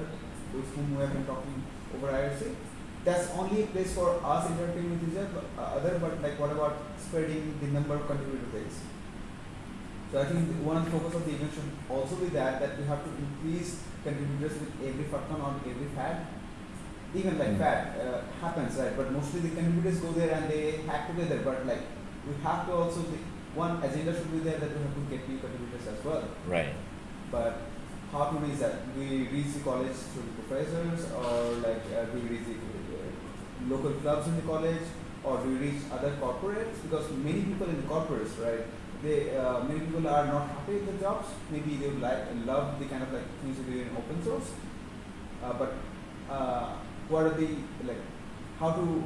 with whom we have been talking over IRC. That's only a place for us interacting with each other, but, uh, other, but like what about spreading the number of contributor base? So I think one of the focus of the event should also be that that we have to increase contributors with every FUDCon or every FAD. Even like Mm. FAD uh, happens, right? But mostly the contributors go there and they hack together. But like we have to also the one agenda should be there that we have to get new contributors as well. Right. But how to reach that? We reach the college through the professors, or like uh, we reach the uh, local clubs in the college, or do we reach other corporates? Because many people in the corporates, right? They uh, many people are not happy with the jobs. Maybe they would like love the kind of like things we do in open source. Uh, but uh, what are the like? How to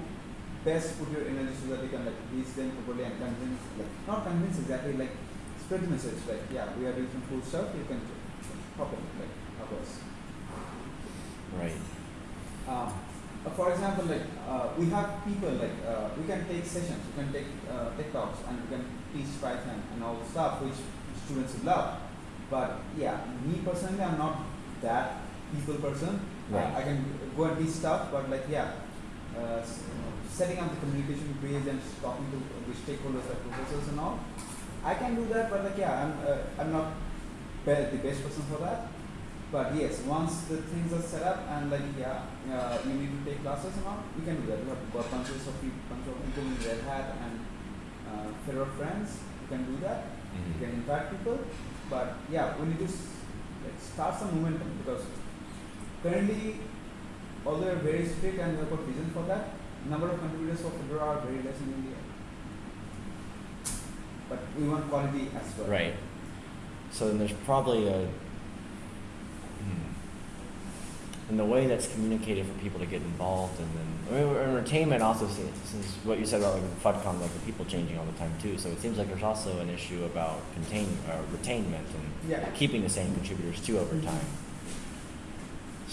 best put your energy so that you can like reach them properly and convince, like not convince exactly, like spread the message. Like yeah, we are doing some cool stuff. You can help it, like help us. Right. Um, for example, like uh, we have people like uh, we can take sessions, we can take uh, tech talks, and we can teach Python and all the stuff which students love. But yeah, me personally, I'm not that people person. Right. I can go and teach stuff, but like yeah, uh, setting up the communication bridge and talking to the stakeholders like professors and all. I can do that, but like yeah, I'm uh, I'm not the best person for that. But yes, once the things are set up and like yeah, uh, you need to take classes and all, you can do that. You have got bunches of people, bunch of people in Red Hat and uh, Fedora friends. You can do that. You can invite people. But yeah, we need to like start some momentum because currently, although we're very strict and we have got vision for that, number of contributors for Fedora are very less in India. But we want quality as well. Right. So then there's probably a. Hmm. And the way that's communicated for people to get involved, and then I mean, entertainment also since, since what you said about like FUDCon, like the people changing all the time too. So it seems like there's also an issue about contain uh, retainment and Yeah. keeping the same contributors too over time.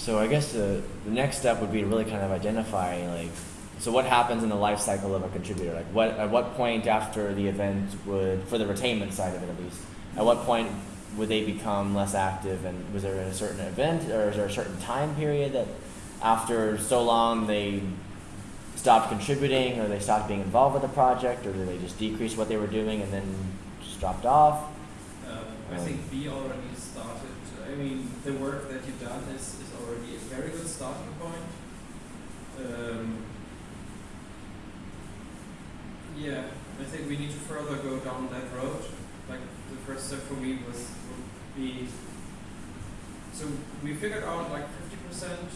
So I guess the, the next step would be to really kind of identify like, so what happens in the life cycle of a contributor? Like what, at what point after the event would, for the retainment side of it at least, at what point would they become less active and was there a certain event or is there a certain time period that after so long they stopped contributing or they stopped being involved with the project or did they just decrease what they were doing and then just dropped off? Um, I think B already started. I mean, the work that you've done is, is already a very good starting point. Um, yeah, I think we need to further go down that road. Like the first step for me was would be. So we figured out like fifty percent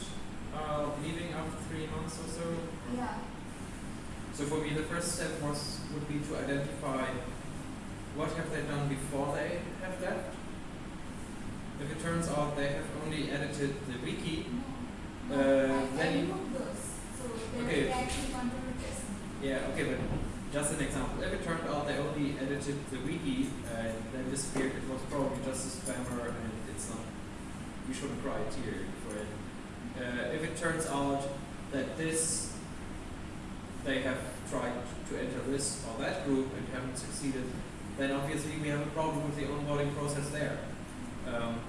uh, leaving after three months or so. Yeah. So for me, the first step was would be to identify what have they done before they have left. If it turns out they have only edited the wiki, I then- those. So Okay. yeah, okay, but just an example. If it turned out they only edited the wiki and then disappeared, it was probably just a spammer and it's not. We shouldn't write here for it. Uh, if it turns out that this they have tried to enter this or that group and haven't succeeded, then obviously we have a problem with the onboarding process there. Um,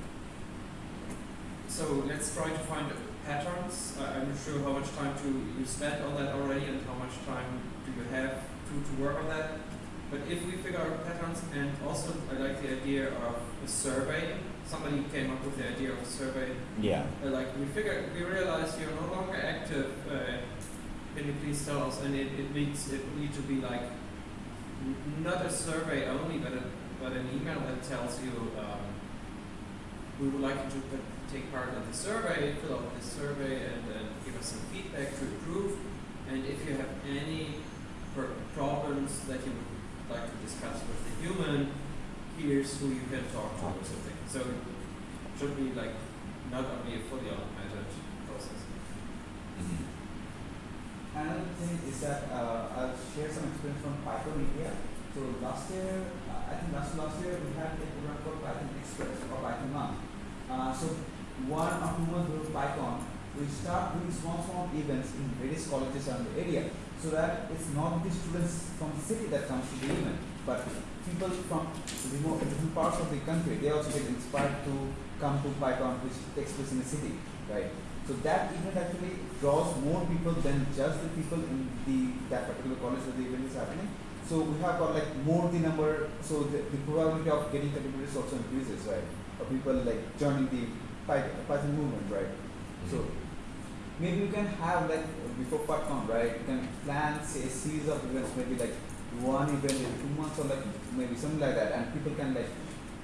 so let's try to find patterns. I, I'm not sure how much time to you spent on that already and how much time do you have to, to work on that. But if we figure out patterns and also I like the idea of a survey. Somebody came up with the idea of a survey Yeah. uh, like we figure, we realize you're no longer active. Uh, can you please tell us? And it, it needs it need to be like not a survey only, but a, but an email that tells you um, we would like you to put, take part in the survey, fill out this survey, and, and give us some feedback to improve. And if you have any problems that you would like to discuss with the human, here's who you can talk to or something. So it should be like not only a fully automated process. Another thing is that uh, I'll share some experience from Python India. So last year, uh, I think last last year we had a program called Python Express or Python Month. Uh, so one or two months with Python, we start doing small small events in various colleges around the area, so that it's not the students from the city that comes to the event, but people from remote different parts of the country. They also get inspired to come to Python, which takes place in the city, right? So that event actually draws more people than just the people in the that particular college where the event is happening. So we have got like more the number, so the, the probability of getting contributors also increases, right? Of people like joining the Python, Python movement, right? So maybe you can have like before PyCon, right? You can plan say a series of events, maybe like one event in two months or like maybe something like that, and people can like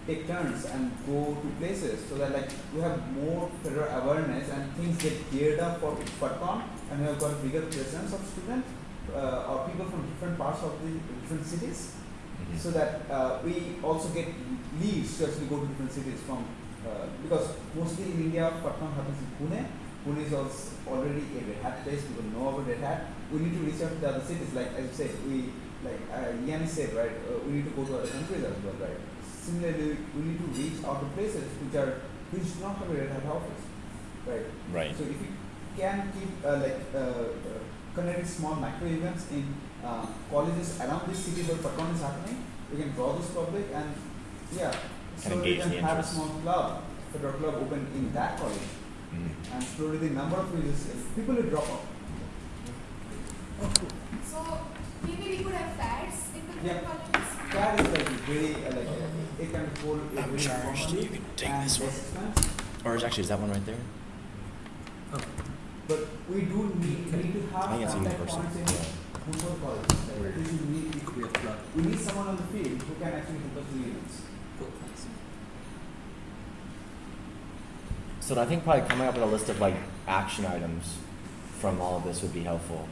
take turns and go to places so that like we have more Fedora awareness and things get geared up for PyCon and we have got bigger presence of students uh, or people from different parts of the different cities Mhm. so that uh, we also get leads to actually go to different cities from uh, because mostly in India PyCon happens in Pune. Pune is also already a Red Hat place. People know about Red Hat. We need to reach out to the other cities. Like as you said, we like uh, Yanni said, right? Uh, we need to go to other countries as well, right? Similarly, we need to reach out to places which are which do not have a Red Hat office, right? Right. So if you can keep uh, like uh, uh, connecting small micro events in uh, colleges around this city where PyCon is happening, we can draw this public and yeah, And slowly we engage can the have a small club, Fedora club open in that college, Mhm. and slowly the number of users, people will drop off. So maybe we could have FADs in the Yeah. colleges. That is like very uh, like uh, it can hold a I'm very charged. informally You can take this one. Or is actually is that one right there? But we do need, need to have I think it's universal. points in football colleges. Like, we need, we need someone on the field who can actually help us do events. So I think probably coming up with a list of like action items from all of this would be helpful.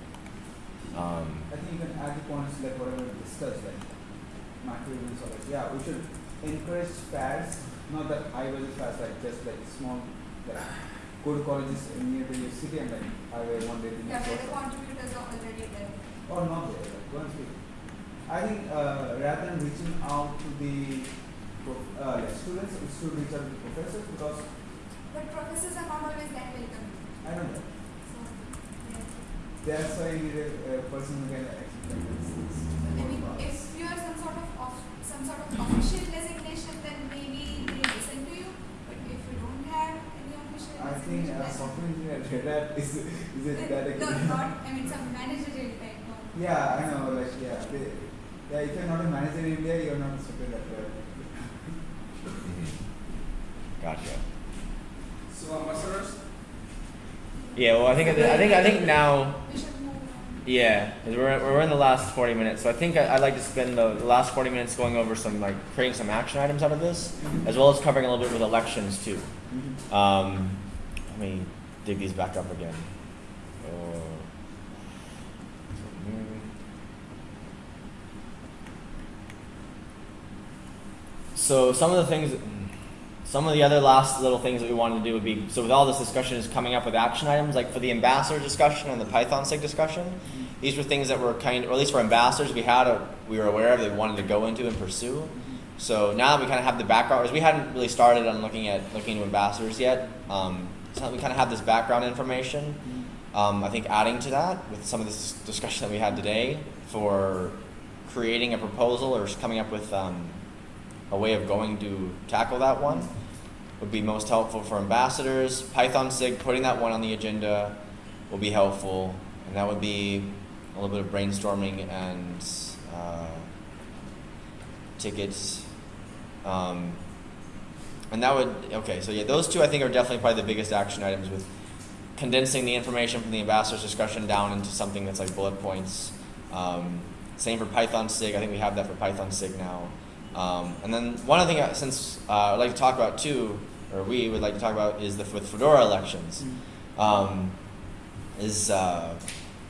Um, I think you can add the points like whatever we discussed, like macro events or like, yeah, we should encourage FADs, not that high value FADs, like just like small, like go to colleges near to your city and like highway one day to Yeah, next where the contributors are already there. or not there, like go and speak. I think uh, rather than reaching out to the uh, like students, we should reach out to the professors because But professors are not always that welcome. I don't know. So, yeah. That's why you need a, a person who can actually convince this. Maybe if you are some sort of off, some sort of official designation, then maybe they listen to you. But if you don't have any official I think designation, uh, software engineer at Red is is it that a no, not. I mean, some managerial type. No. Yeah, I know. Like yeah, they, yeah. If you're not a manager in India, you're not a software at Red Hat. gotcha. Yeah. Well, I think I think I think now. We should move on. Yeah, we're, we're in the last 40 minutes, so I think I, I'd like to spend the, last 40 minutes going over some, like, creating some action items out of this, as well as covering a little bit with elections, too. Um, let me dig these back up again. Uh, So some of the things, some of the other last little things that we wanted to do would be, so with all this discussion is coming up with action items, like for the ambassador discussion and the Python SIG discussion, these were things that were kind, or at least for ambassadors, we had a, we were aware of, they wanted to go into and pursue. So now that we kind of have the background, we hadn't really started on looking at looking into ambassadors yet, um, so we kind of have this background information. Um, I think adding to that with some of this discussion that we had today for creating a proposal or coming up with um, a way of going to tackle that one would be most helpful for ambassadors. Python SIG, putting that one on the agenda will be helpful, and that would be a little bit of brainstorming and uh, tickets. Um, and that would, okay, so yeah, those two I think are definitely probably the biggest action items with condensing the information from the ambassadors discussion down into something that's like bullet points. Um, same for Python SIG, I think we have that for Python SIG now. Um, and then one other thing, uh, since uh, I'd like to talk about too, or we would like to talk about, is the with Fedora elections. Um, is uh,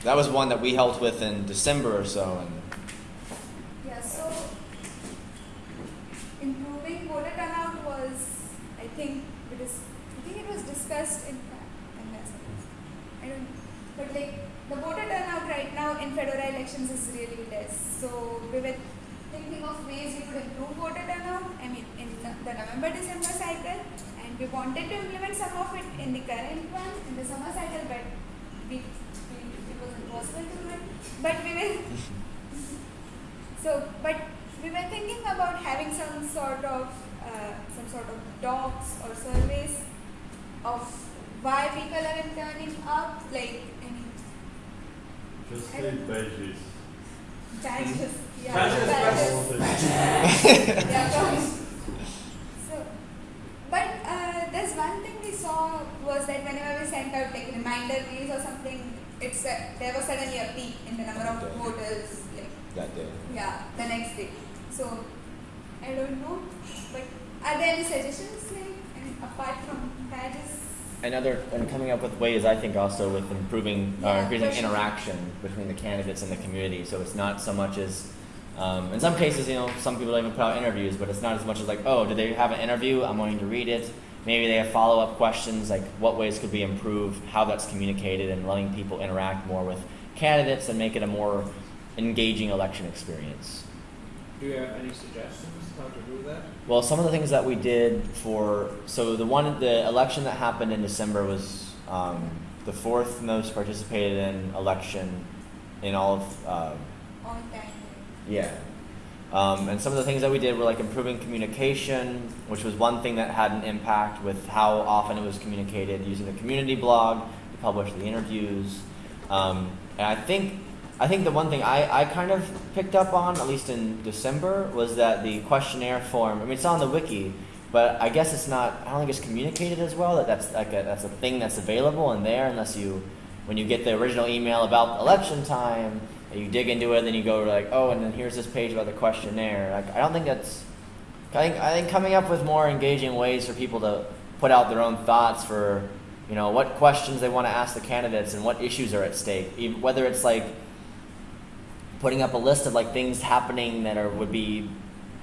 that was one that we helped with in December or so, and Yeah, so improving voter turnout was, I think, it is, I think it was discussed in fact, unless I don't know. But like the voter turnout right now in Fedora elections is really less. So we were of ways we could improve water turnout. I mean, in the the November December cycle, and we wanted to implement some of it in the current one in the summer cycle, but we, we it was impossible to do it. But we will. so, but we were thinking about having some sort of uh, some sort of docs or surveys of why people aren't turning up. Like, I mean, Just say badges. badges. Yeah, Badges, badges. Yeah. So, but uh, there's one thing we saw was that whenever we sent out like reminder mails or something, it's uh, there was suddenly a peak in the number of voters. Like, That day. yeah, the next day. So, I don't know. But are there any suggestions, like, apart from badges? Another, and coming up with ways, I think, also with improving, uh, increasing interaction between the candidates and the community. So it's not so much as, um, in some cases, you know, some people don't even put out interviews, but it's not as much as like, oh, did they have an interview? I'm going to read it. Maybe they have follow up questions, like what ways could we improve how that's communicated and letting people interact more with candidates and make it a more engaging election experience. Do you have any suggestions how to do that? Well, some of the things that we did for so the one the election that happened in December was um, the fourth most participated in election in all of uh, All time. Yeah. Um, and some of the things that we did were like improving communication, which was one thing that had an impact with how often it was communicated using the community blog to publish the interviews. Um, and I think, I think the one thing I, I kind of picked up on, at least in December, was that the questionnaire form. I mean, it's on the wiki, but I guess it's not. I don't think it's communicated as well. That that's like a, that's a thing that's available in there, unless you, when you get the original email about election time, and you dig into it, and then you go like, oh, and then here's this page about the questionnaire. Like, I don't think that's. I think I think coming up with more engaging ways for people to put out their own thoughts for, you know, what questions they want to ask the candidates and what issues are at stake. Even, whether it's like putting up a list of like things happening that are would be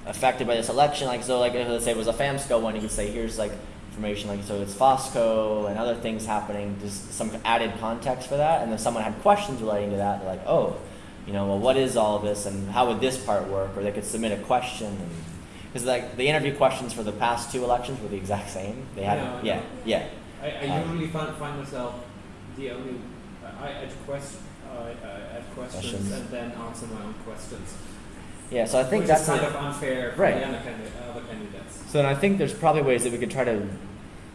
affected by this election. Like so, like let's say it was a FAMSCO one, you could say here's like information like so it's FAmSCo and other things happening. Just some added context for that, and then someone had questions relating to that. They're like, oh, you know, well, what is all of this, and how would this part work? Or they could submit a question. And, because like the interview questions for the past two elections were the exact same. They had Yeah, yeah, I yeah. I, I Um, usually find, find myself the only I I add quest add questions, Questions. and then answer my own questions. yeah. So I think which that's kind a- of unfair for Right. the other candidates. So then I think there's probably ways that we could try to,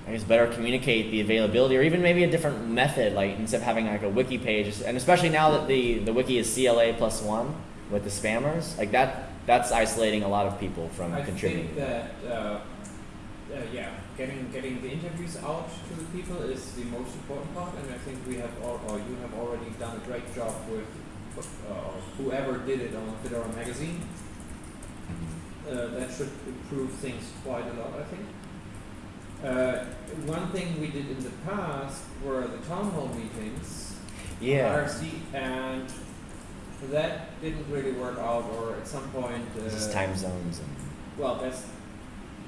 I guess, better communicate the availability, or even maybe a different method, like instead of having like a wiki page, and especially now that the the wiki is CLA plus one with the spammers, like that, that's isolating a lot of people from I contributing. think that uh, uh, yeah, getting getting the interviews out to the people is the most important part, and I think we have all, or you have already done a great job with uh, whoever did it on Fedora magazine. Uh, that should improve things quite a lot, I think. Uh, one thing we did in the past were the town hall meetings. Yeah. IRC, and that didn't really work out, or at some point. Uh, is time zones and well, that's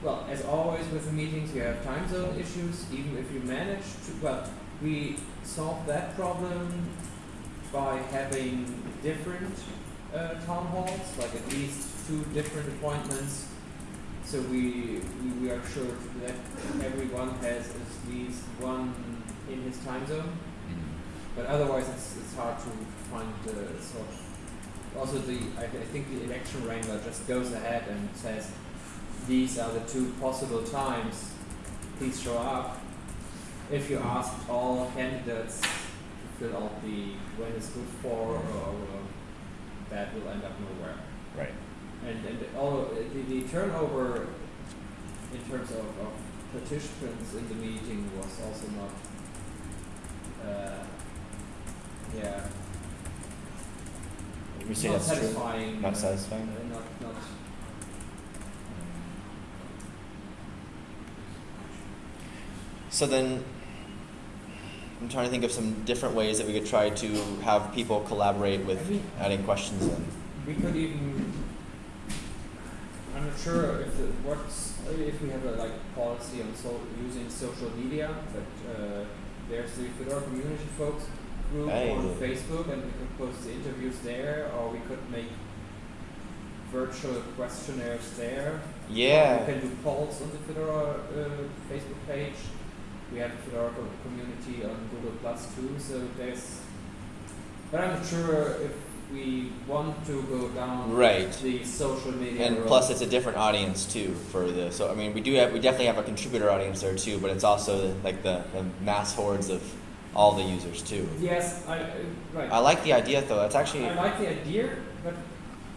well, as always with the meetings, you have time zone issues. Even if you manage to, well, we solved that problem by having different uh, town halls, like at least two different appointments. So we, we we are sure that everyone has at least one in his time zone. But otherwise, it's, it's hard to find the sort. Also, the I, th- I think the election wrangler just goes ahead and says, these are the two possible times. Please show up. If you ask all candidates to fill out the when is good for, or, uh, that will end up nowhere. right. And and all the, the turnover in terms of, of participants in the meeting was also not. Uh, yeah. You say not that's true? satisfying. Not uh, satisfying? uh, not not. So then, I'm trying to think of some different ways that we could try to have people collaborate with I mean- adding questions in. We could even. I'm not sure if it works. If we have a like policy on so using social media, but uh, there's the Fedora community folks group on Facebook, and we could post the interviews there, or we could make virtual questionnaires there. Yeah. we can do polls on the Fedora uh, Facebook page. We have a Fedora community on Google Plus too, so there's. But I'm not sure if we want to go down Right. the social media And road. plus, it's a different audience too for the. So I mean, we do have we definitely have a contributor audience there too, but it's also like the, the mass hordes of all the users too. Yes, I, uh, right. I like the idea though. That's actually I like the idea, but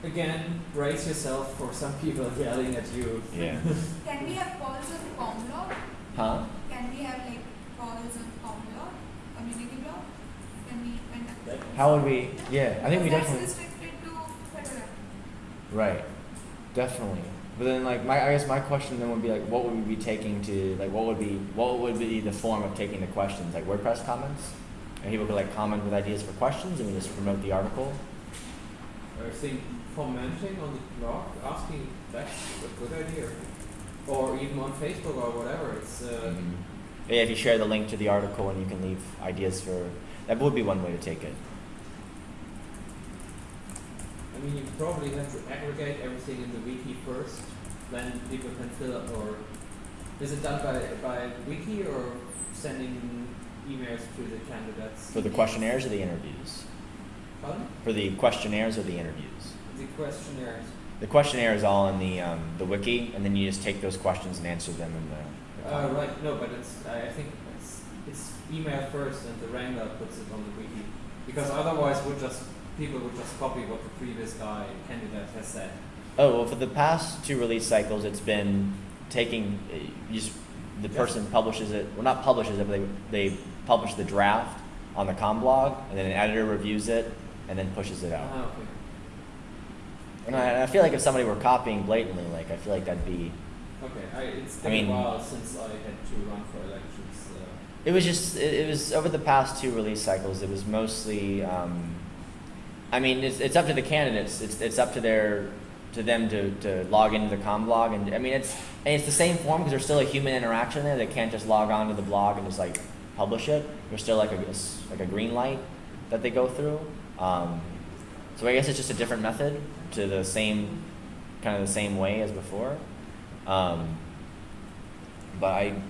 again, brace yourself for some people yelling at you. yeah. Can we have calls on CommBlog? Huh? Can we have like calls on CommBlog, community blog? Can we conduct? How would we? Yeah, I think we definitely. Restricted to Fedora. Right. Definitely. But then, like, my I guess my question then would be like, what would we be taking to like, what would be what would be the form of taking the questions? Like WordPress comments, and people could like comment with ideas for questions, and we just promote the article. I think commenting on the blog, asking, that's a good idea. Or even on Facebook or whatever, it's, uh, Yeah, if you share the link to the article and you can leave ideas for that would be one way to take it. I mean, you probably have to aggregate everything in the wiki first, then people can fill up, or is it done by, by wiki or sending emails to the candidates? For the questionnaires or the interviews? Pardon? For the questionnaires or the interviews? The questionnaires. The questionnaire is all in the um, the wiki, and then you just take those questions and answer them in the. the Uh, right, no, but it's, I think it's, it's email first and the Wrangler puts it on the wiki. Because otherwise would just, people would just copy what the previous guy, candidate has said. Oh well, for the past two release cycles, it's been taking uh, you just the Yeah. person publishes it. Well, not publishes it, but they they publish the draft on the com blog, and then an editor reviews it, and then pushes it out. Ah, okay. And I, I feel like if somebody were copying blatantly, like I feel like that'd be. Okay, I, it's I been mean- a while since I had to run for elections, uh, It was just it, it was over the past two release cycles. It was mostly. Um, I mean, it's, it's up to the candidates. It's it's up to their to them to, to log into the com blog, and I mean it's and it's the same form because there's still a human interaction there. They can't just log on to the blog and just like publish it. There's still like a like a green light that they go through. Um, so I guess it's just a different method to the same kind of the same way as before. Um, but I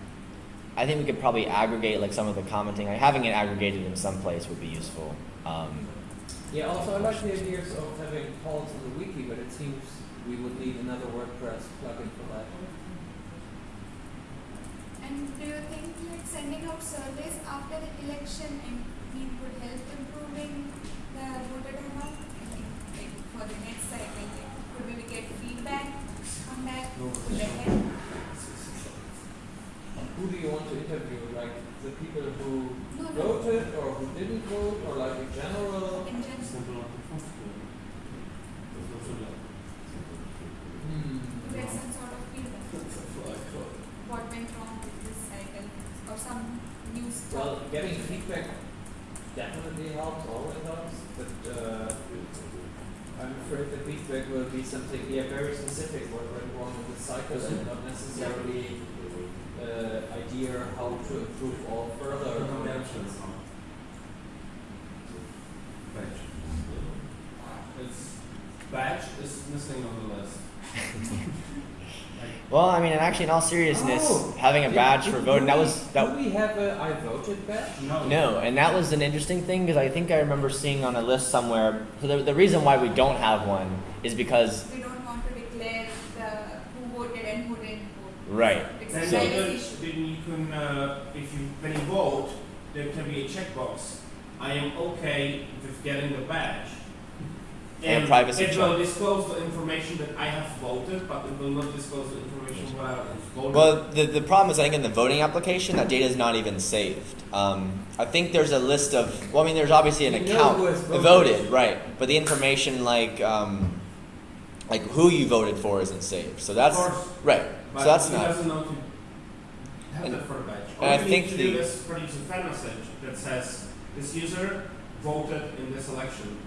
I think we could probably aggregate like some of the commenting. Like having it aggregated in some place would be useful. Um, Yeah, also I like the idea of having polls on the wiki, but it seems we would need another WordPress plugin for that. And do you think like sending out surveys after the election and we would help improving the voter turnout? Like for the next cycle, could we get feedback on that? Help? Who do you want to interview? Like the people who No, no. voted or who didn't vote, or like in general? In general, Simple like the first one. There's no sugar. Hmm. to get some sort of feedback. What went wrong with this cycle or some new stuff? Well, getting feedback definitely helps, always helps, but uh, I'm afraid the feedback will be something, yeah, very specific, what went wrong with the cycle and not necessarily uh, idea how to improve all further dimensions. Batch. It's batch is missing on the list. well, I mean, and actually, in all seriousness, Oh, having a badge do- for voting that we- was that. Do we have a I voted badge? No. No, and that was an interesting thing because I think I remember seeing on a list somewhere. So the, the reason why we don't have one is because We don't want to declare the who voted and who didn't vote. right. It's Then a So- you can, then you can, uh, if you, when you vote, there can be a checkbox. I am okay with getting the badge. And a privacy It will disclose the information that I have voted, but it will not disclose the information what I have voted. Well, the, the problem is, I think in the voting application, that data is not even saved. Um, I think there's a list of, well, I mean, there's obviously an You account voted. voted, right? But the information like, um, like who you voted for isn't saved. So that's Of course, right. but So that's not. doesn't know to have And- that for a badge. and I think need to do the- is produce a fan message that says this user voted in this election.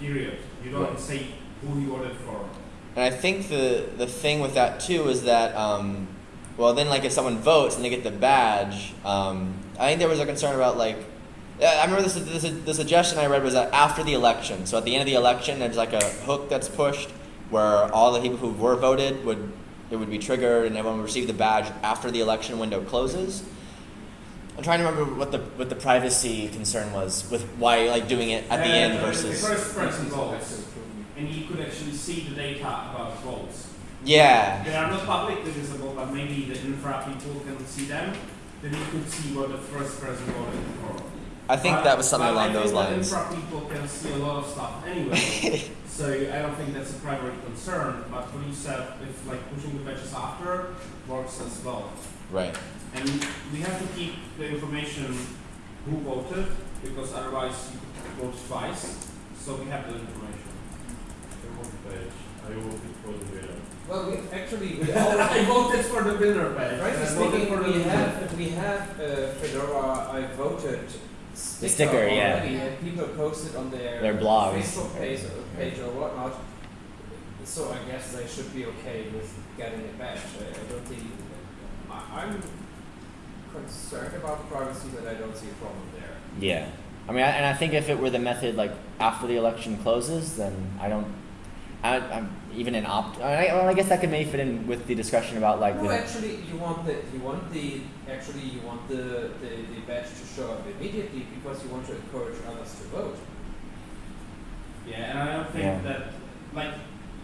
Period. You don't Right. say who you voted for. And I think the the thing with that too is that, um, well, then like if someone votes and they get the badge, um, I think there was a concern about like. I remember the, the, the suggestion I read was that after the election, so at the end of the election, there's like a hook that's pushed, where all the people who were voted would it would be triggered and everyone would receive the badge after the election window closes. I'm trying to remember what the what the privacy concern was with why like doing it at the Uh, end The versus first person votes, and you could actually see the data about votes. yeah They are not publicly visible, but maybe the infra people can see them. Then you could see what the first person voted for. I think But- that was something along those lines. infra people can see a lot of stuff anyway. so I don't think that's a primary concern. But what you said, if like pushing the badges after works as well. Right. And we have to keep the information who voted because otherwise you could vote twice. So we have the information. I voted for the winner. Well, we actually, we I voted for the winner badge. frankly I speaking, for the we winner. have, we have uh, Fedora I voted sticker, sticker, yeah. and people posted on their, Their blogs. Facebook page, page or whatnot. So I guess they should be okay with getting it back. I, I don't think, I'm concerned about privacy, but I don't see a problem there. Yeah. I mean, I, and I think if it were the method like after the election closes, then I don't. I, I'm even an opt. I, well, I guess that could maybe fit in with the discussion about like No, the. actually, you want the you want the actually you want the, the, the badge to show up immediately because you want to encourage others to vote. Yeah, and I don't think Yeah. that, like,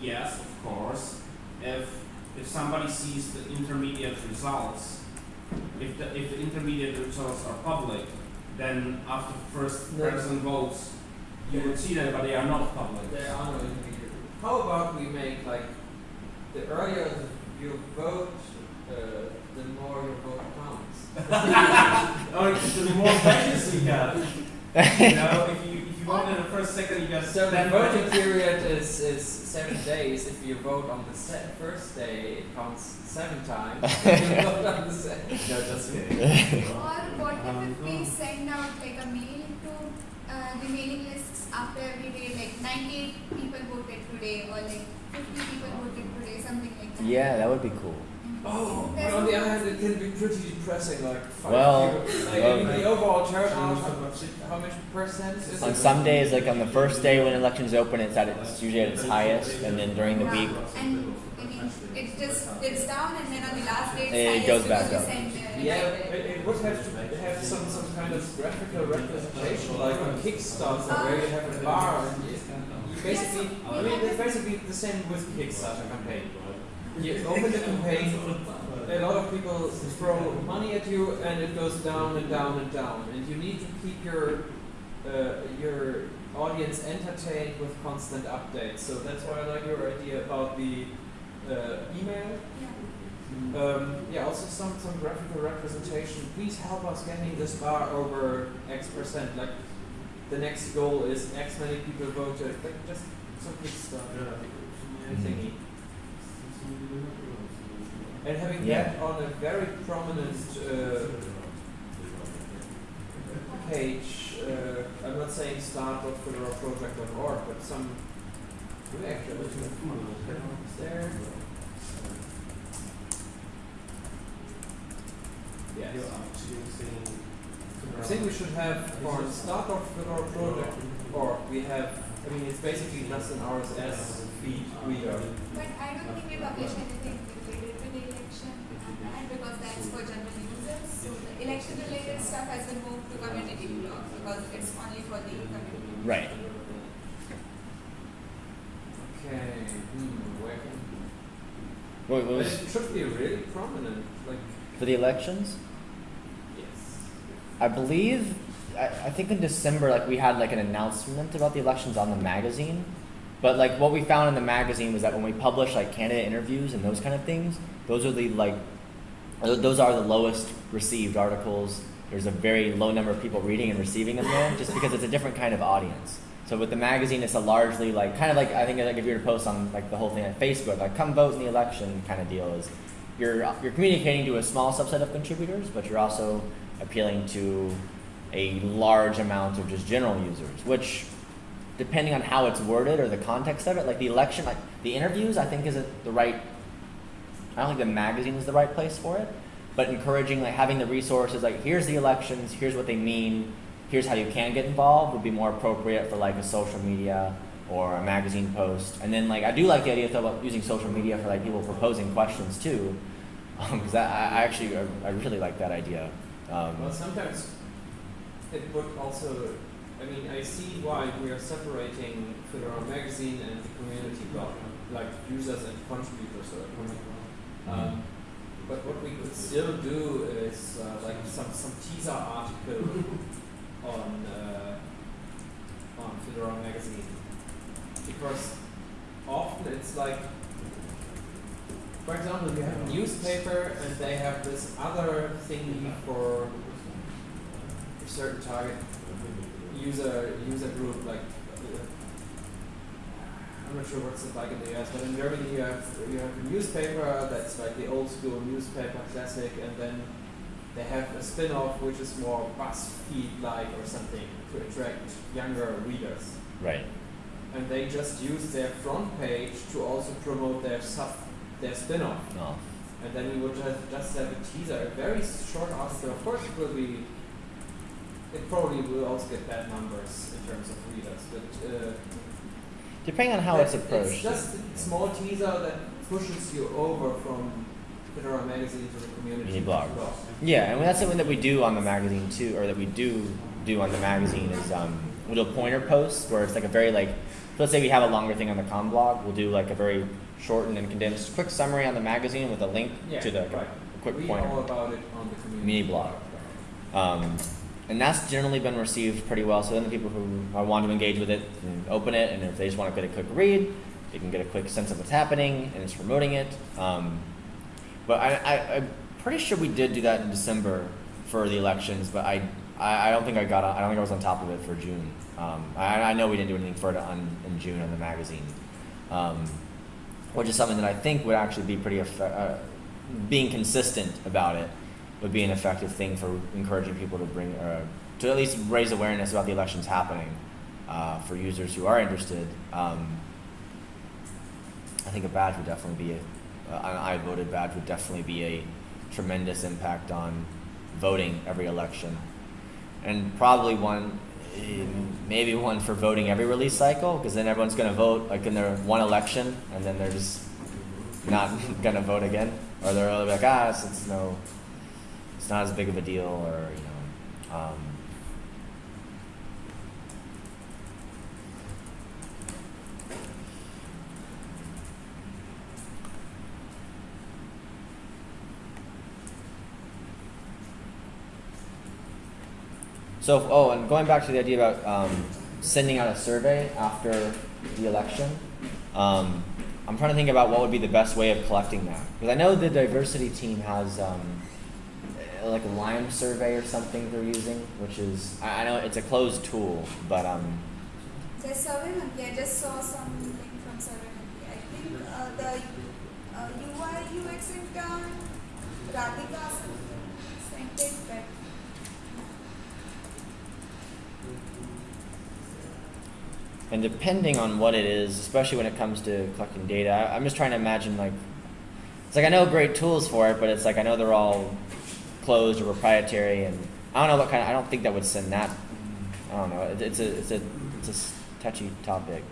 yes, of course, if if somebody sees the intermediate results, if the if the intermediate results are public, then after first No. person votes, you would see them, but they are not public. There are no intermediate. How about we make like the earlier you vote, uh, the more your vote counts. Or the more badges you get. you know, if you you vote in the first second, you get So the voting period is, is seven days. If you vote on the se- first day, it counts seven times. if you vote on the se- no, just kidding. Or what if we send out like a mail to uh, the mailing lists after every day, like 98 people voted today, or like 50 people voted today, something like that. yeah, that would be cool. Oh, but on the other hand, it can be pretty depressing. Like five Well, people. like well- I mean, um, the overall turnout. How much percent is On it? some days, like on the first day when elections open, it's at its usually at its highest, and then during the Yeah, week, And I mean, it just dips down, and then on the last day, it's It highest goes back we up. Yeah, it, it would have to have some, some kind of graphical representation, like on Kickstarter, uh, where you have a bar. And you, you basically, I mean, it's basically the same with Kickstarter campaign. You open the campaign, a lot of people throw money at you, and it goes down and down and down. And you need to keep your uh, your audience entertained with constant updates. So that's why I like your idea about the uh, email. yeah. Um, yeah, also some, some graphical representation. Please help us getting this bar over X percent. Like the next goal is X many people voted. Like just some good stuff. Thingy. And having Yeah. that on a very prominent uh, page, uh, I'm not saying start.fedoraproject.org, but some. We actually is there. Yes. I think we should have for start with our project, or we have, I mean, it's basically just an RSS feed reader. But I don't think we publish anything related to the election on that because that's for general users. So the election related stuff has been moved to community blog because it's only for the community. right? Okay, hmm, where can, What, what was it should be really prominent, like, for the elections? yes. I believe, I, I think in December, like we had like an announcement about the elections on the magazine. But like what we found in the magazine was that when we publish like candidate interviews and those kind of things, those are the like, those are the lowest received articles. There's a very low number of people reading and receiving them there, just because it's a different kind of audience. So with the magazine, it's a largely like kind of like I think like if you were to post on like the whole thing on Facebook, like come vote in the election kind of deal is you're you're communicating to a small subset of contributors, but you're also appealing to a large amount of just general users, which depending on how it's worded or the context of it, like the election, like the interviews, I think isn't the right. I don't think the magazine is the right place for it, but encouraging like having the resources, like here's the elections, here's what they mean, here's how you can get involved, would be more appropriate for like a social media or a magazine post. And then like I do like the idea though about using social media for like people proposing questions too, because I, I actually I, I really like that idea. Um, Well, sometimes it would also, I mean, I see why we are separating Fedora Magazine and the community blog, like users and contributors or um, but what we could still do is uh, like some, some teaser article on uh, on Fedora Magazine. Because often it's like for example you have a newspaper and they have this other thing for a certain target user user group like uh, I'm not sure what's it like in the US, but in Germany you have you have a newspaper that's like the old school newspaper classic, and then they have a spin-off which is more BuzzFeed like or something to attract younger readers. right. And they just use their front page to also promote their sub their spin-off. No. And then we would just, just have a teaser, a very short article. Of course, it will be. It probably will also get bad numbers in terms of readers, but. Uh, Depending on how it's approached. It's just a small teaser that pushes you over from Fedora Magazine to the community Mini blog. Yeah, and that's something that we do on the magazine too, or that we do do on the magazine is um, we'll do pointer posts where it's like a very like, let's say we have a longer thing on the com blog, we'll do like a very shortened and condensed quick summary on the magazine with a link Yeah, to the right. quick Read pointer. all about it on the community Mini blog. Um, and that's generally been received pretty well. So then the people who are want to engage with it can open it, and if they just want to get a quick read, they can get a quick sense of what's happening, and it's promoting it. Um, but I, I, I'm pretty sure we did do that in December for the elections, but I, I, I don't think I got. I don't think I was on top of it for June. Um, I, I know we didn't do anything for it on, in June on the magazine, um, which is something that I think would actually be pretty uh, being consistent about it would be an effective thing for encouraging people to bring uh, to at least raise awareness about the elections happening uh, for users who are interested. Um, I think a badge would definitely be a, uh, an I voted badge would definitely be a tremendous impact on voting every election, and probably one. Maybe one for voting every release cycle, because then everyone's going to vote like in their one election, and then they're just not going to vote again, or they're like, ah, it's no, it's not as big of a deal, or you know, um, So, oh, and going back to the idea about um, sending out a survey after the election, um, I'm trying to think about what would be the best way of collecting that. Because I know the diversity team has um, like a LimeSurvey or something they're using, which is, I, I know it's a closed tool, but um, There's. I just saw some link from. I think uh, the uh, UI UX Radhika sent it, but And depending on what it is, especially when it comes to collecting data, I, I'm just trying to imagine like, it's like I know great tools for it, but it's like I know they're all closed or proprietary, and I don't know what kind. Of, I don't think that would send that. I don't know. It, it's a it's a it's a touchy topic.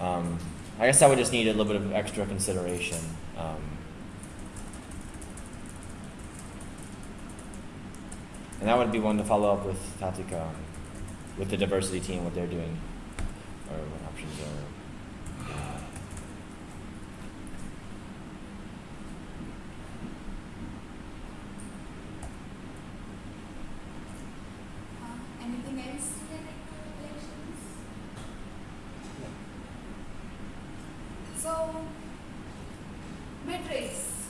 Um, I guess I would just need a little bit of extra consideration. Um, and that would be one to follow up with Tatica, with the diversity team, what they're doing or what options are. uh, uh, anything else related to elections? So, metrics.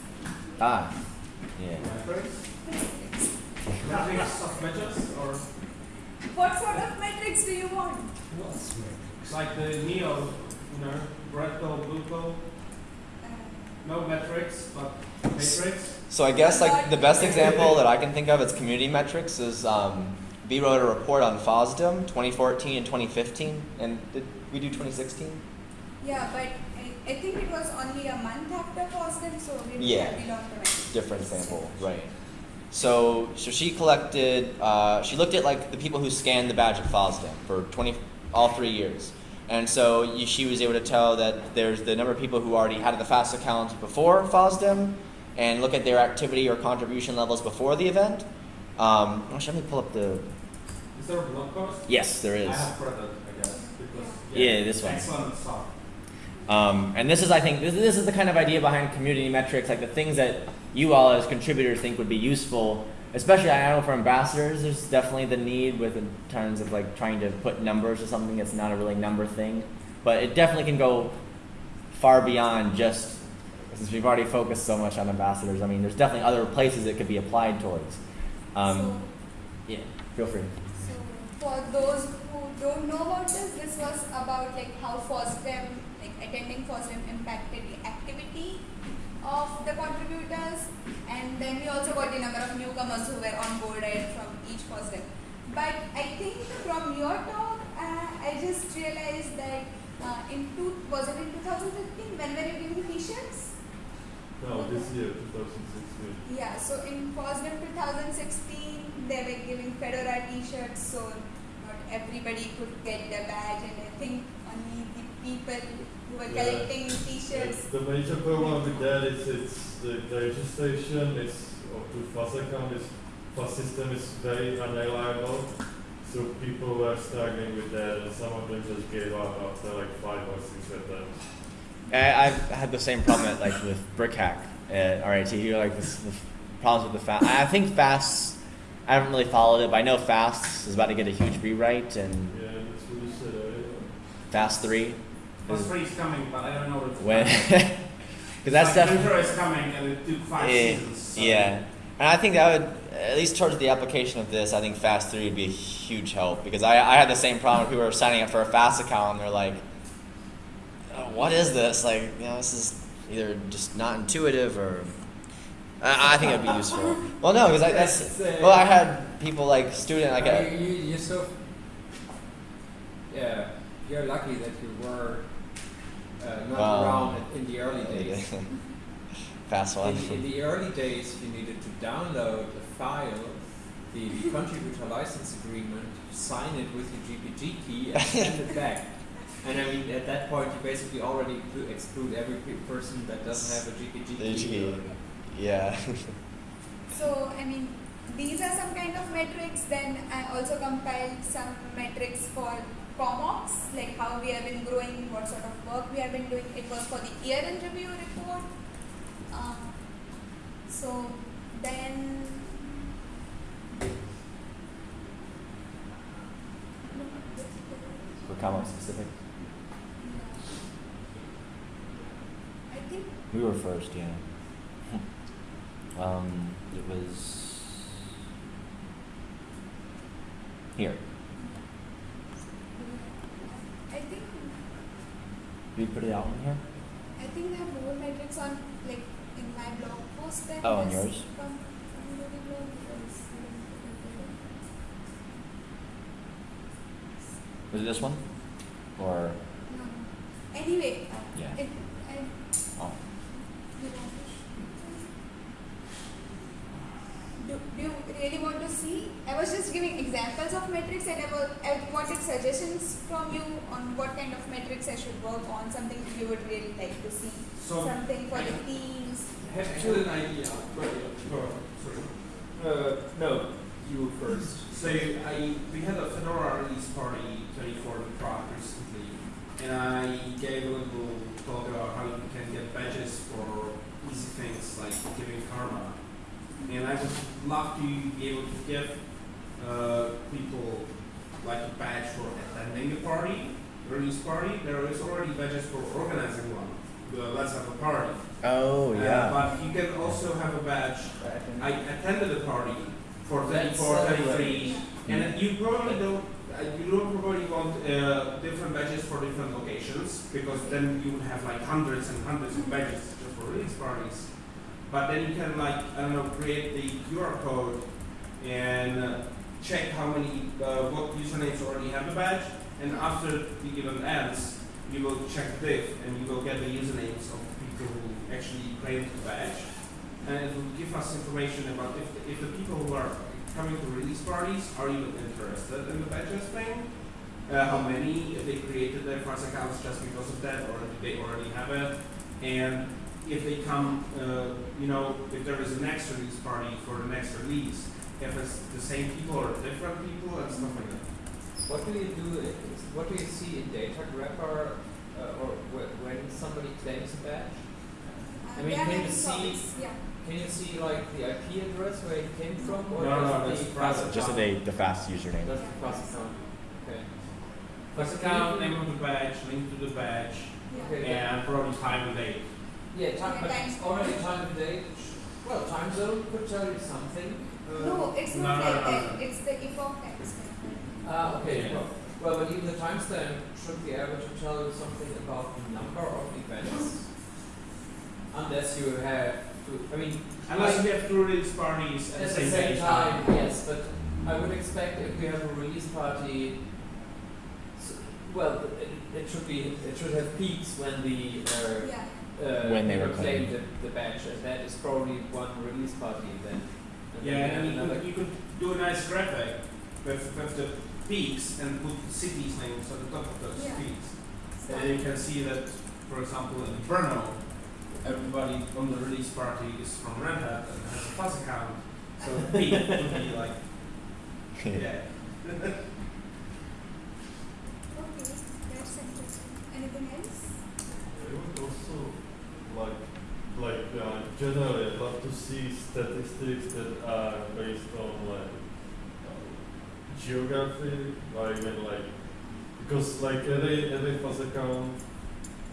Ah, yeah. Metrics. Metrics of measures or What sort of metrics do you want? like the Neo, you know, red pill, blue pill, Uh, no metrics, but matrix. So I guess like the best example that I can think of as community metrics is um, we wrote a report on FOSDEM 2014 and 2015, and did we do 2016? yeah, but I, I think it was only a month after FOSDEM, so we Yeah. yeah. belong to metrics. Different sample, right? So so she collected, uh, she looked at like the people who scanned the badge at FOSDEM for 20 all three years, And so you, she was able to tell that there's the number of people who already had the FAS account before FOSDEM and look at their activity or contribution levels before the event. Um, actually, let me pull up the. Is there a blog post? Yes, there is. I have it, I guess. Because, Yeah, this one. Um, and this is, I think, this, this is the kind of idea behind community metrics, like the things that you all as contributors think would be useful. Especially, I know for ambassadors, there's definitely the need with in terms of like trying to put numbers to something that's not a really number thing. But it definitely can go far beyond just since we've already focused so much on ambassadors. I mean, there's definitely other places it could be applied towards. Um, yeah, feel free. So for those who don't know about this, this was about like how FOSDEM, like attending FOSDEM impacted the activity of the contributors and then we also got the number of newcomers who were onboarded from each FOSDEM. But I think from your talk, uh, I just realized that uh, in two, was it in 2015 when were you giving t-shirts? No, this year, 2016. Yeah, so in FOSDEM 2016, they were giving Fedora t-shirts, so not everybody could get the badge, and I think only the people who were Yeah. collecting t-shirts. The major problem with that is it's the, the registration is of the FAS account is FAS system is very unreliable. So people were struggling with that and some of them just gave up after like five or six attempts. I, I've had the same problem at, like with BrickHack at RIT. Here, like this, the problems with the FAS. I think FAS. I haven't really followed it, but I know FAS is about to get a huge rewrite, and Yeah, that's what you said earlier. FAS three. Plus three is coming, but I don't know if When, because that's like, definitely is coming and it took five yeah, seasons. so- yeah. And I think that would at least towards the application of this, I think FAS three would be a huge help because I, I had the same problem. With people were signing up for a fast account and they're like, "Oh, "What is this? Like, you know, this is either just not intuitive or." I, I think it'd be useful. Well, no, because that's well, I had people like student like Uh, a, you, you, you're so. Yeah, you're lucky that you were uh, not Well, around in the early days. FAS one. In, in the early days, you needed to download a file, the, the contributor license agreement, sign it with your GPG key, and send it back. And I mean, at that point, you basically already exclude- exclude every person that doesn't have a GPG key. Yeah. So I mean, these are some kind of metrics. Then I also compiled some metrics for CommOps, like how we have been growing, what sort of work we have been doing. It was for the year in review report. Um, so then. For comment specific. I think We were first, yeah. Um, it was here. I think we put it out in here? I think have more metrics on like in my blog post than Oh, on yours? From, from the blog because, Was it this one? Or no. Anyway, yeah. it, I, Oh. you know, do, do you really want to see? I was just giving examples of metrics and I, was, I wanted suggestions from you on what kind of metrics I should work on, something you would really like to see. So something for the teams. I have an idea. Sorry. Uh, no, you first. So I we had a Fedora release party 24 in Prague recently, and I gave a little talk about how you can get badges for easy things like giving karma. And I would love to be able to give uh, people like a badge for attending a party, release party. There is already badges for organizing one. The Let's have a party. Oh Uh, but you can also have a badge I attended a party for 34, 33, and you probably don't, uh, you don't probably want uh, different badges for different locations because then you would have like hundreds and hundreds of badges just for release parties. But then you can like I don't know create the QR code and uh, check how many uh, what usernames already have a badge, and after the event ends, you will check diff and you will get the usernames of people who actually claimed the badge and it will give us information about if the, if the people who are coming to release parties are you interested in the badges thing, uh, how many, if they created their first accounts just because of that, or if they already have it, and if they come, uh, you know, if there is a next release party for the next release, if it's the same people or different people and stuff like that. What do you do, what do you see in data grabber, uh, or wh- when somebody claims a badge? Uh, I mean, there are can you see- topics, yeah. Can you see like the IP address where it came from, or No, no, just that's the private. class Just account? the the FAS username. Just the class account, okay. First account, name of the badge, link to the badge, Yeah. Okay. and probably time and date. Yeah, time, Yeah, but time- already time of day, well, time zone could tell you something. Uh, No, it's not no, like no, that. no. It's the epoch timestamp. Ah, okay, Yeah. well, well, but even the timestamp should be able to tell you something about the number of events. Unless you have to, I mean, Unless you have two release parties at at the the same, same day. time, yes, but I would expect if we have a release party, s- well, it, it should be, it should have peaks when the, uh, Yeah. uh, When they you know, were claim the, the badge, and that is probably one release party then. And Yeah, then and you could, you could do a nice graphic with, with the peaks and put cities names on the top of those Yeah. peaks. And then you can see that, for example, in Brno, everybody on the release party is from Red Hat and has a plus account. So peak would be like, yeah. Okay, that's interesting. Anything else? I would also like, like uh, generally, I'd love to see statistics that are based on like geography, or even like because like every every FAS account,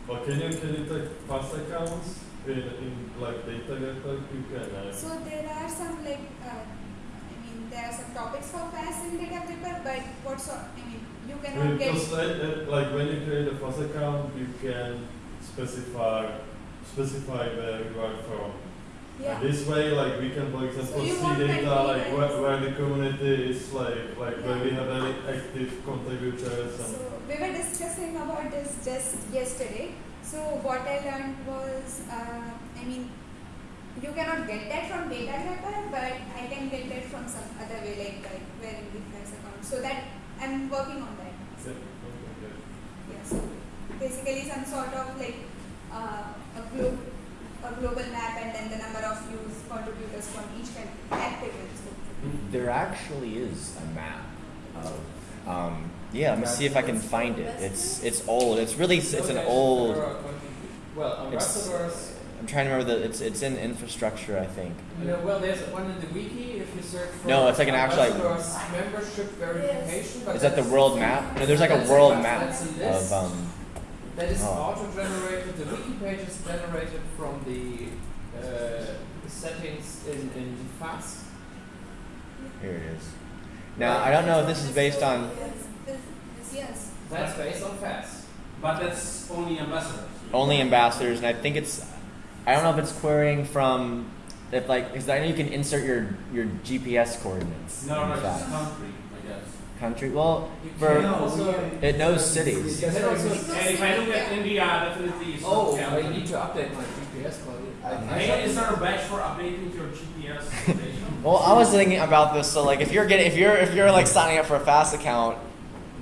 or can you can you take FAS accounts in in like datagrepper? You can. Uh, So there are some like, uh, I mean, there are some topics for FAS in datagrepper, but what sort, I mean, you cannot get. Because like, uh, like when you create a FAS account, you can specify specify where you are from. Yeah. This way, like we can, for example, So see data like where, where the community is, like like where we have very active contributors. So we were discussing about this just yesterday. So what I learned was, uh, I mean, you cannot get that from datagrepper, but I can get that from some other way, like like where in the flex account. So that I'm working on that. Yeah, okay, good. Yeah, so basically some sort of like uh, a globe, a global map, and then the number of views contributors from each country, active and. There actually is a map of. Um, yeah, let me see if I can find it. It's it's old. It's really it's an old. there are contribu- Well, ambassadors, I'm trying to remember the. It's it's in infrastructure, I think. you know, well, there's one in the wiki if you search for. No, it's like an actual, like- membership verification, Is that the world map? No, there's like a world map that's a list. of um. That is Oh. auto-generated. The wiki page is generated from the uh, settings in in FAS. Here it is. Now I don't know if this is based on. Yes. That's based on FAS. But that's only ambassadors. only ambassadors, and I think it's. I don't know if it's querying from, if like, because I know you can insert your your GPS coordinates. No, in no, it's country, I guess. Country. Well, for also. it knows cities. You can also. And if I look at India, definitely uh, it's Oh, not I need to update my GPS quality. Hey, is there a badge for updating your GPS station? Well, I was thinking about this. So like, if you're getting, if you're if you're like signing up for a FAS account,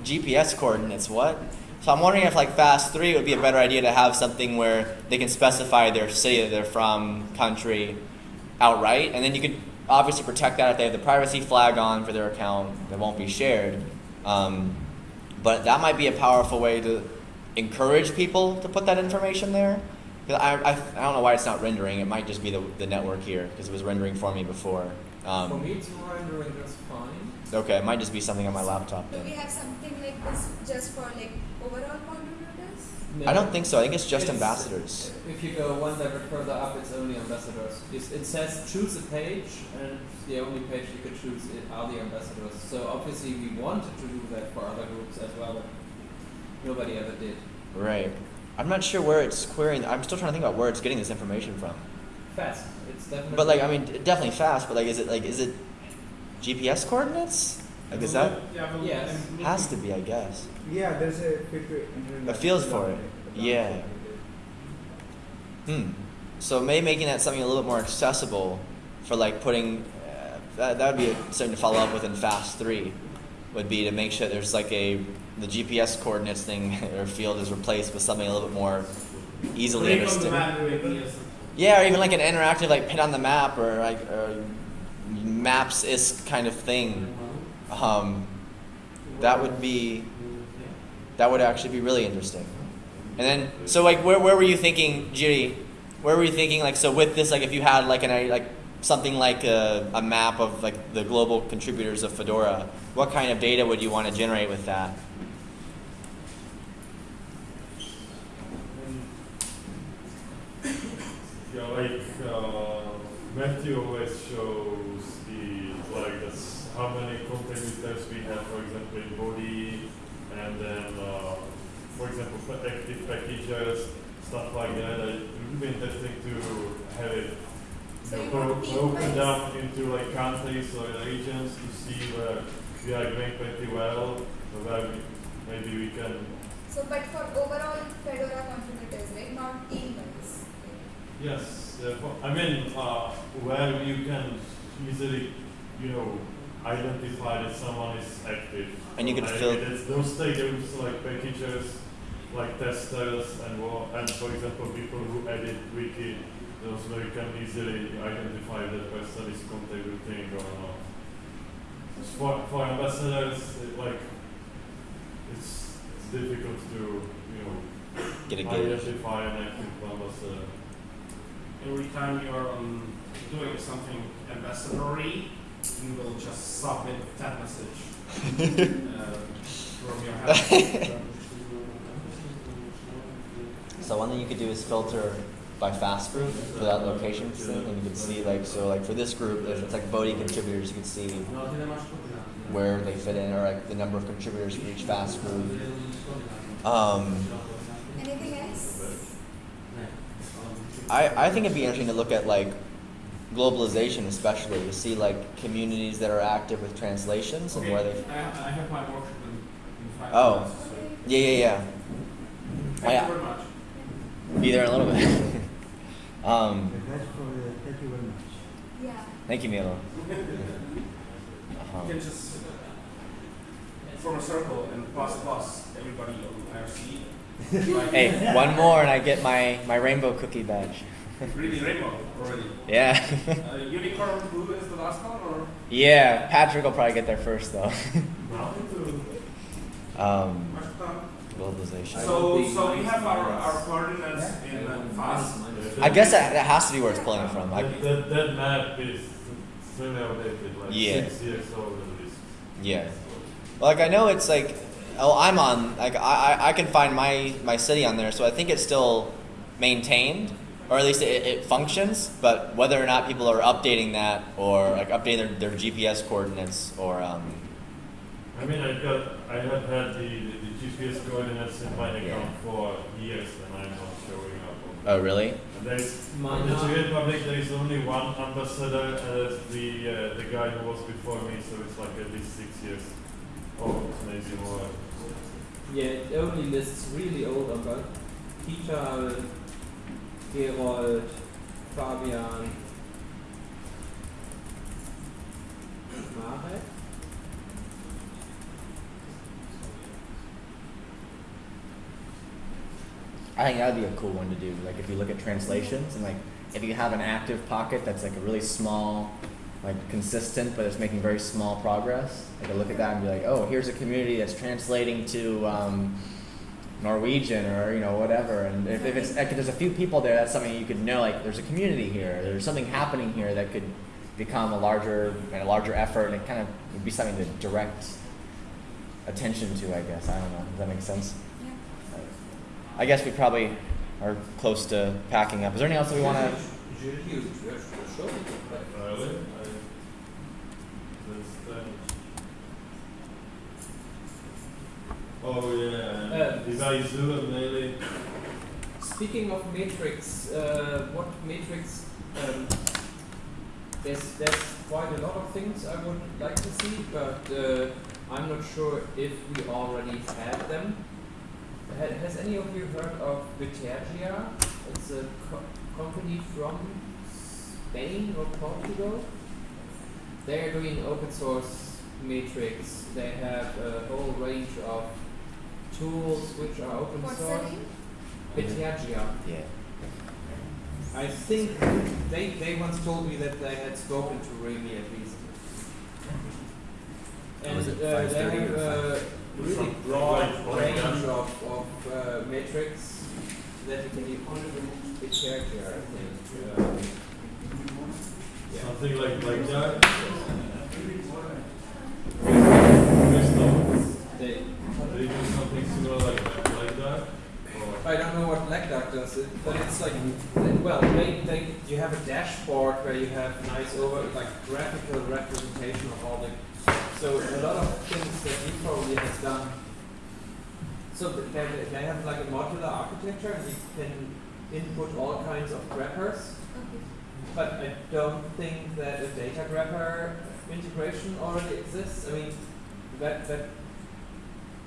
GPS coordinates, what? So I'm wondering if like FAS Three would be a better idea to have something where they can specify their city that they're from, country, outright, and then you could obviously protect that if they have the privacy flag on for their account that won't be shared. Um, but that might be a powerful way to encourage people to put that information there. I, I, I don't know why it's not rendering. It might just be the, the network here because it was rendering for me before. For Um, me, it's rendering just fine. okay, it might just be something on my laptop. Do Then. we have something like this just for like overall contributors? I don't think so. I think it's just It's- ambassadors. If you go one level further up, it's only ambassadors. It says choose a page, and the only page you could choose are the ambassadors. So obviously we wanted to do that for other groups as well, but nobody ever did. Right. I'm not sure where it's querying. I'm still trying to think about where it's getting this information from. FAS. It's definitely. But like, I mean, definitely FAS. But like, is it like, is it GPS coordinates? Like, is that Yes. Has to be? I guess. Yeah, there's a fit. A feels for it. Yeah. Hmm. So maybe making that something a little bit more accessible for like putting uh, that that would be something to follow up with in FAS Three. would be to make sure there's like a the GPS coordinates thing or field is replaced with something a little bit more easily Click understood. map with yes. Yeah, or even like an interactive like pin on the map or like or maps is kind of thing. Um, that would be that would actually be really interesting. And then so like where where were you thinking, Jiri? Where were you thinking like so with this like if you had like an like something like a, a map of like the global contributors of Fedora, what kind of data would you want to generate with that? Yeah, like uh, Matthew always shows the like how many contributors we have, for example, in Bodhi, and then uh, for example, for active packages, stuff like that. It would be interesting to have it So you you know, bro- want broken team-wise? down into like countries or regions to see where we are doing pretty well, or where we, maybe we can. So, but for overall Fedora contributors, right? Not team wise. Yes, uh, for- I mean, uh, where you can easily, you know, identify that someone is active. And you could Like, fill- it's those things like packages, like testers and more, and for example, people who edit wiki, those where you can easily identify that person is contributing or not. For, for ambassadors, it, like, it's, it's difficult to, you know, Get a gauge. identify an active ambassador. Every time you're um, doing something ambassadory, you will just submit that message uh, from your house. So one thing you could do is filter by FAS group for that location thing, and you could see like so like for this group, if it's like Bodhi contributors, you could see where they fit in, or like the number of contributors for each FAS group. Um, Anything else? I I think it'd be interesting to look at like globalization, especially to see like communities that are active with translations and where they. I, I have my workshop in, in five Oh. minutes. So. Yeah, yeah, yeah. Thank Yeah. you very much. Be there in a little bit. um, That's for the, thank you very much. Yeah. thank you, Milo. You Uh-huh. can just form a circle and plus plus everybody on IRC. Like, Hey, one more and I get my, my rainbow cookie badge. Really rainbow already. Yeah. Uh, unicorn blue is the last one, or yeah, Patrick will probably get there first though. um, globalization. so so we have our, our coordinates in uh, FAS. I guess that, that has to be where it's pulling it from. I, That, that, that map is really outdated, like Yeah. six years old at least. yeah. Like I know it's like, oh, I'm on. Like I, I, I can find my my city on there, so I think it's still maintained, or at least it, it functions. But whether or not people are updating that or like updating their, their GPS coordinates or um, I mean, I got, I have had the, the, the GPS coordinates in my account Yeah. for years and I'm not showing up. Oh really? there's, in the are- Czech Republic, there is only one ambassador, and that's the, uh, the guy who was before me, so it's like at least six years old, maybe more. Yeah, it only lists really old aber Peter, Gerold, Fabian, Marek. I think that would be a cool one to do. Like if you look at translations and like if you have an active pocket that's like a really small, like consistent, but it's making very small progress. I look at that and be like, oh, here's a community that's translating to um, Norwegian or you know whatever. And if, if it's if there's a few people there, that's something you could know. Like there's a community here. There's something happening here that could become a larger a larger effort, and it kind of would be something to direct attention to. I guess I don't know. Does that make sense? I guess we probably are close to packing up. Is there anything else that we want to? Oh yeah, zoom and really, Speaking of matrix, uh, what matrix? Um, there's there's quite a lot of things I would like to see, but uh, I'm not sure if we already have them. Ha- has any of you heard of Bitergia? It's a co- company from Spain or Portugal. They are doing open source Matrix. They have a whole range of tools which are open What's source. name? Bitergia. Yeah. I think they, they once told me that they had spoken to Remy at least. And uh, they have or a really broad range of, of uh, matrix that you can use Bitergia, I think. Um, yeah. Something like like that. They, They do something similar like that, like that. I don't know what Black Duck does, it, but it's like, well, they, they, you have a dashboard where you have nice over, like graphical representation of all the, so a lot of things that you probably have done. So th- they, they- have like a modular architecture and you can input all kinds of wrappers, Okay. but I don't think that a data wrapper integration already exists. I mean, that, that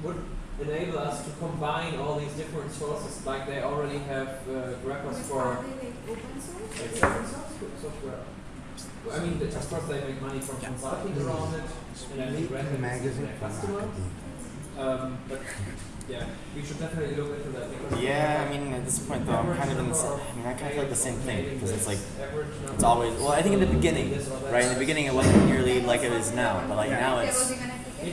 would enable us to combine all these different sources, like they already have uh, wrappers for are they like open source? source software. Well, I mean, the- of course, they make money from consulting around it, and I think Red Hat is magazine their for customer. Um, but yeah, we should definitely look into that because Yeah, I mean, at this point though, I'm kind of in the, sa- I mean, I kind of feel like the same thing because it's like it's always. Well, I think in the beginning, right? In the beginning, it wasn't nearly like it is now, but like now it's.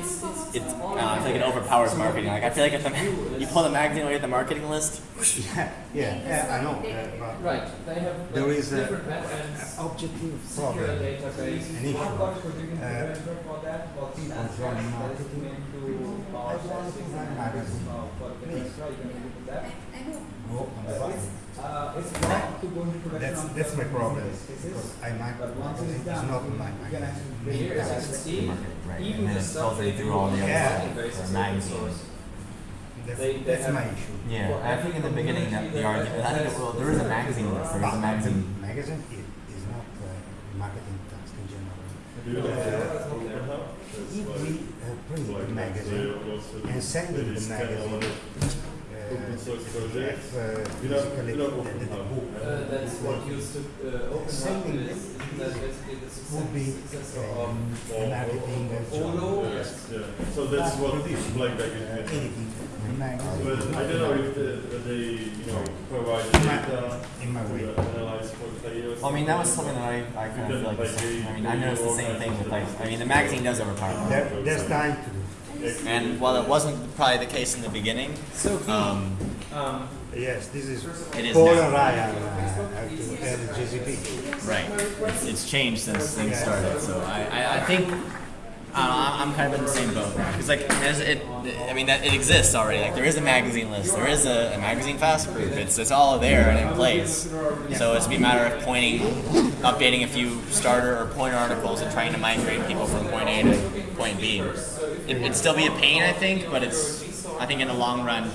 Was even application It's- it's- It's, uh, I feel like it overpowers marketing. Like I feel like if the, you pull the magazine away at the marketing list, Yeah, yeah, yeah, I know, uh, but right, they have There like, is a- different backends, objective secure problem. database. An issue. One cost producing Uh, prevention for that was people Snapchat from that is marketing. I want to testing magazine. uh, for Please. extra, you can look at that. I, I know. Go on the button. Uh, it's not to go into production That's, that's my problem, because I might, but once it is it's done, not you my you can actually magazine. bring Here, it as you can see, right? even the stuff they through do all the on other Yeah. consulting stuff, basis or is open magazines. source. That's, They- they that's my issue. Yeah, I think in the beginning the argument. I think well, there is a magazine list. There is a magazine. the magazine is, is not uh, marketing task in general. do you like Uh, that? It's If we uh, print the magazine and send maybe the magazine, it. uh, You don't, don't open the book Uh, that's what used to uh, open is basically the success, um, Yes. yeah. So that's what Black Bag is. But I don't know if the, they, you know, provide data in my way. analyze for players. Well, I mean, that was something that I, I kind of feel like. I mean, I noticed the same thing with like. I mean, the magazine does overpower. there's time to do. And while it wasn't probably the case in the beginning, So um, um, Yes, this is It is Paul now. and Ryan uh, have GCP. right, it's changed since things started. So I, I, I think. I I'm kind of in the same boat because like it. I mean that it exists already. Like there is a magazine list, there is a, a magazine fast group. It's it's all there and in place. So it's a matter of pointing, updating a few starter or pointer articles and trying to migrate people from point A to point B. It, it'd still be a pain, I think, but it's. I think in the long run.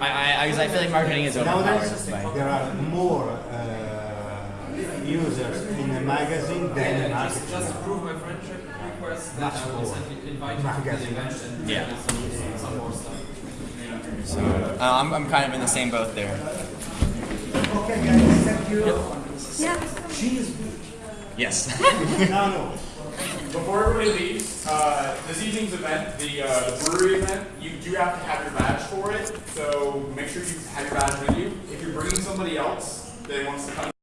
I I, I, feel like marketing is overpowered. There are more uh, users in a magazine than in Yeah, just, just prove my friendship request, that Much I will invite you to the event and yeah. some, some more stuff. So uh, I'm, I'm kind of in the same boat there. Okay, guys, thank you. Yeah. Cheese. Yes. No, no. Before everybody leaves, uh, this evening's event, the, uh, the brewery event, you do have to have your badge for it, so make sure you have your badge with you. If you're bringing somebody else that wants to come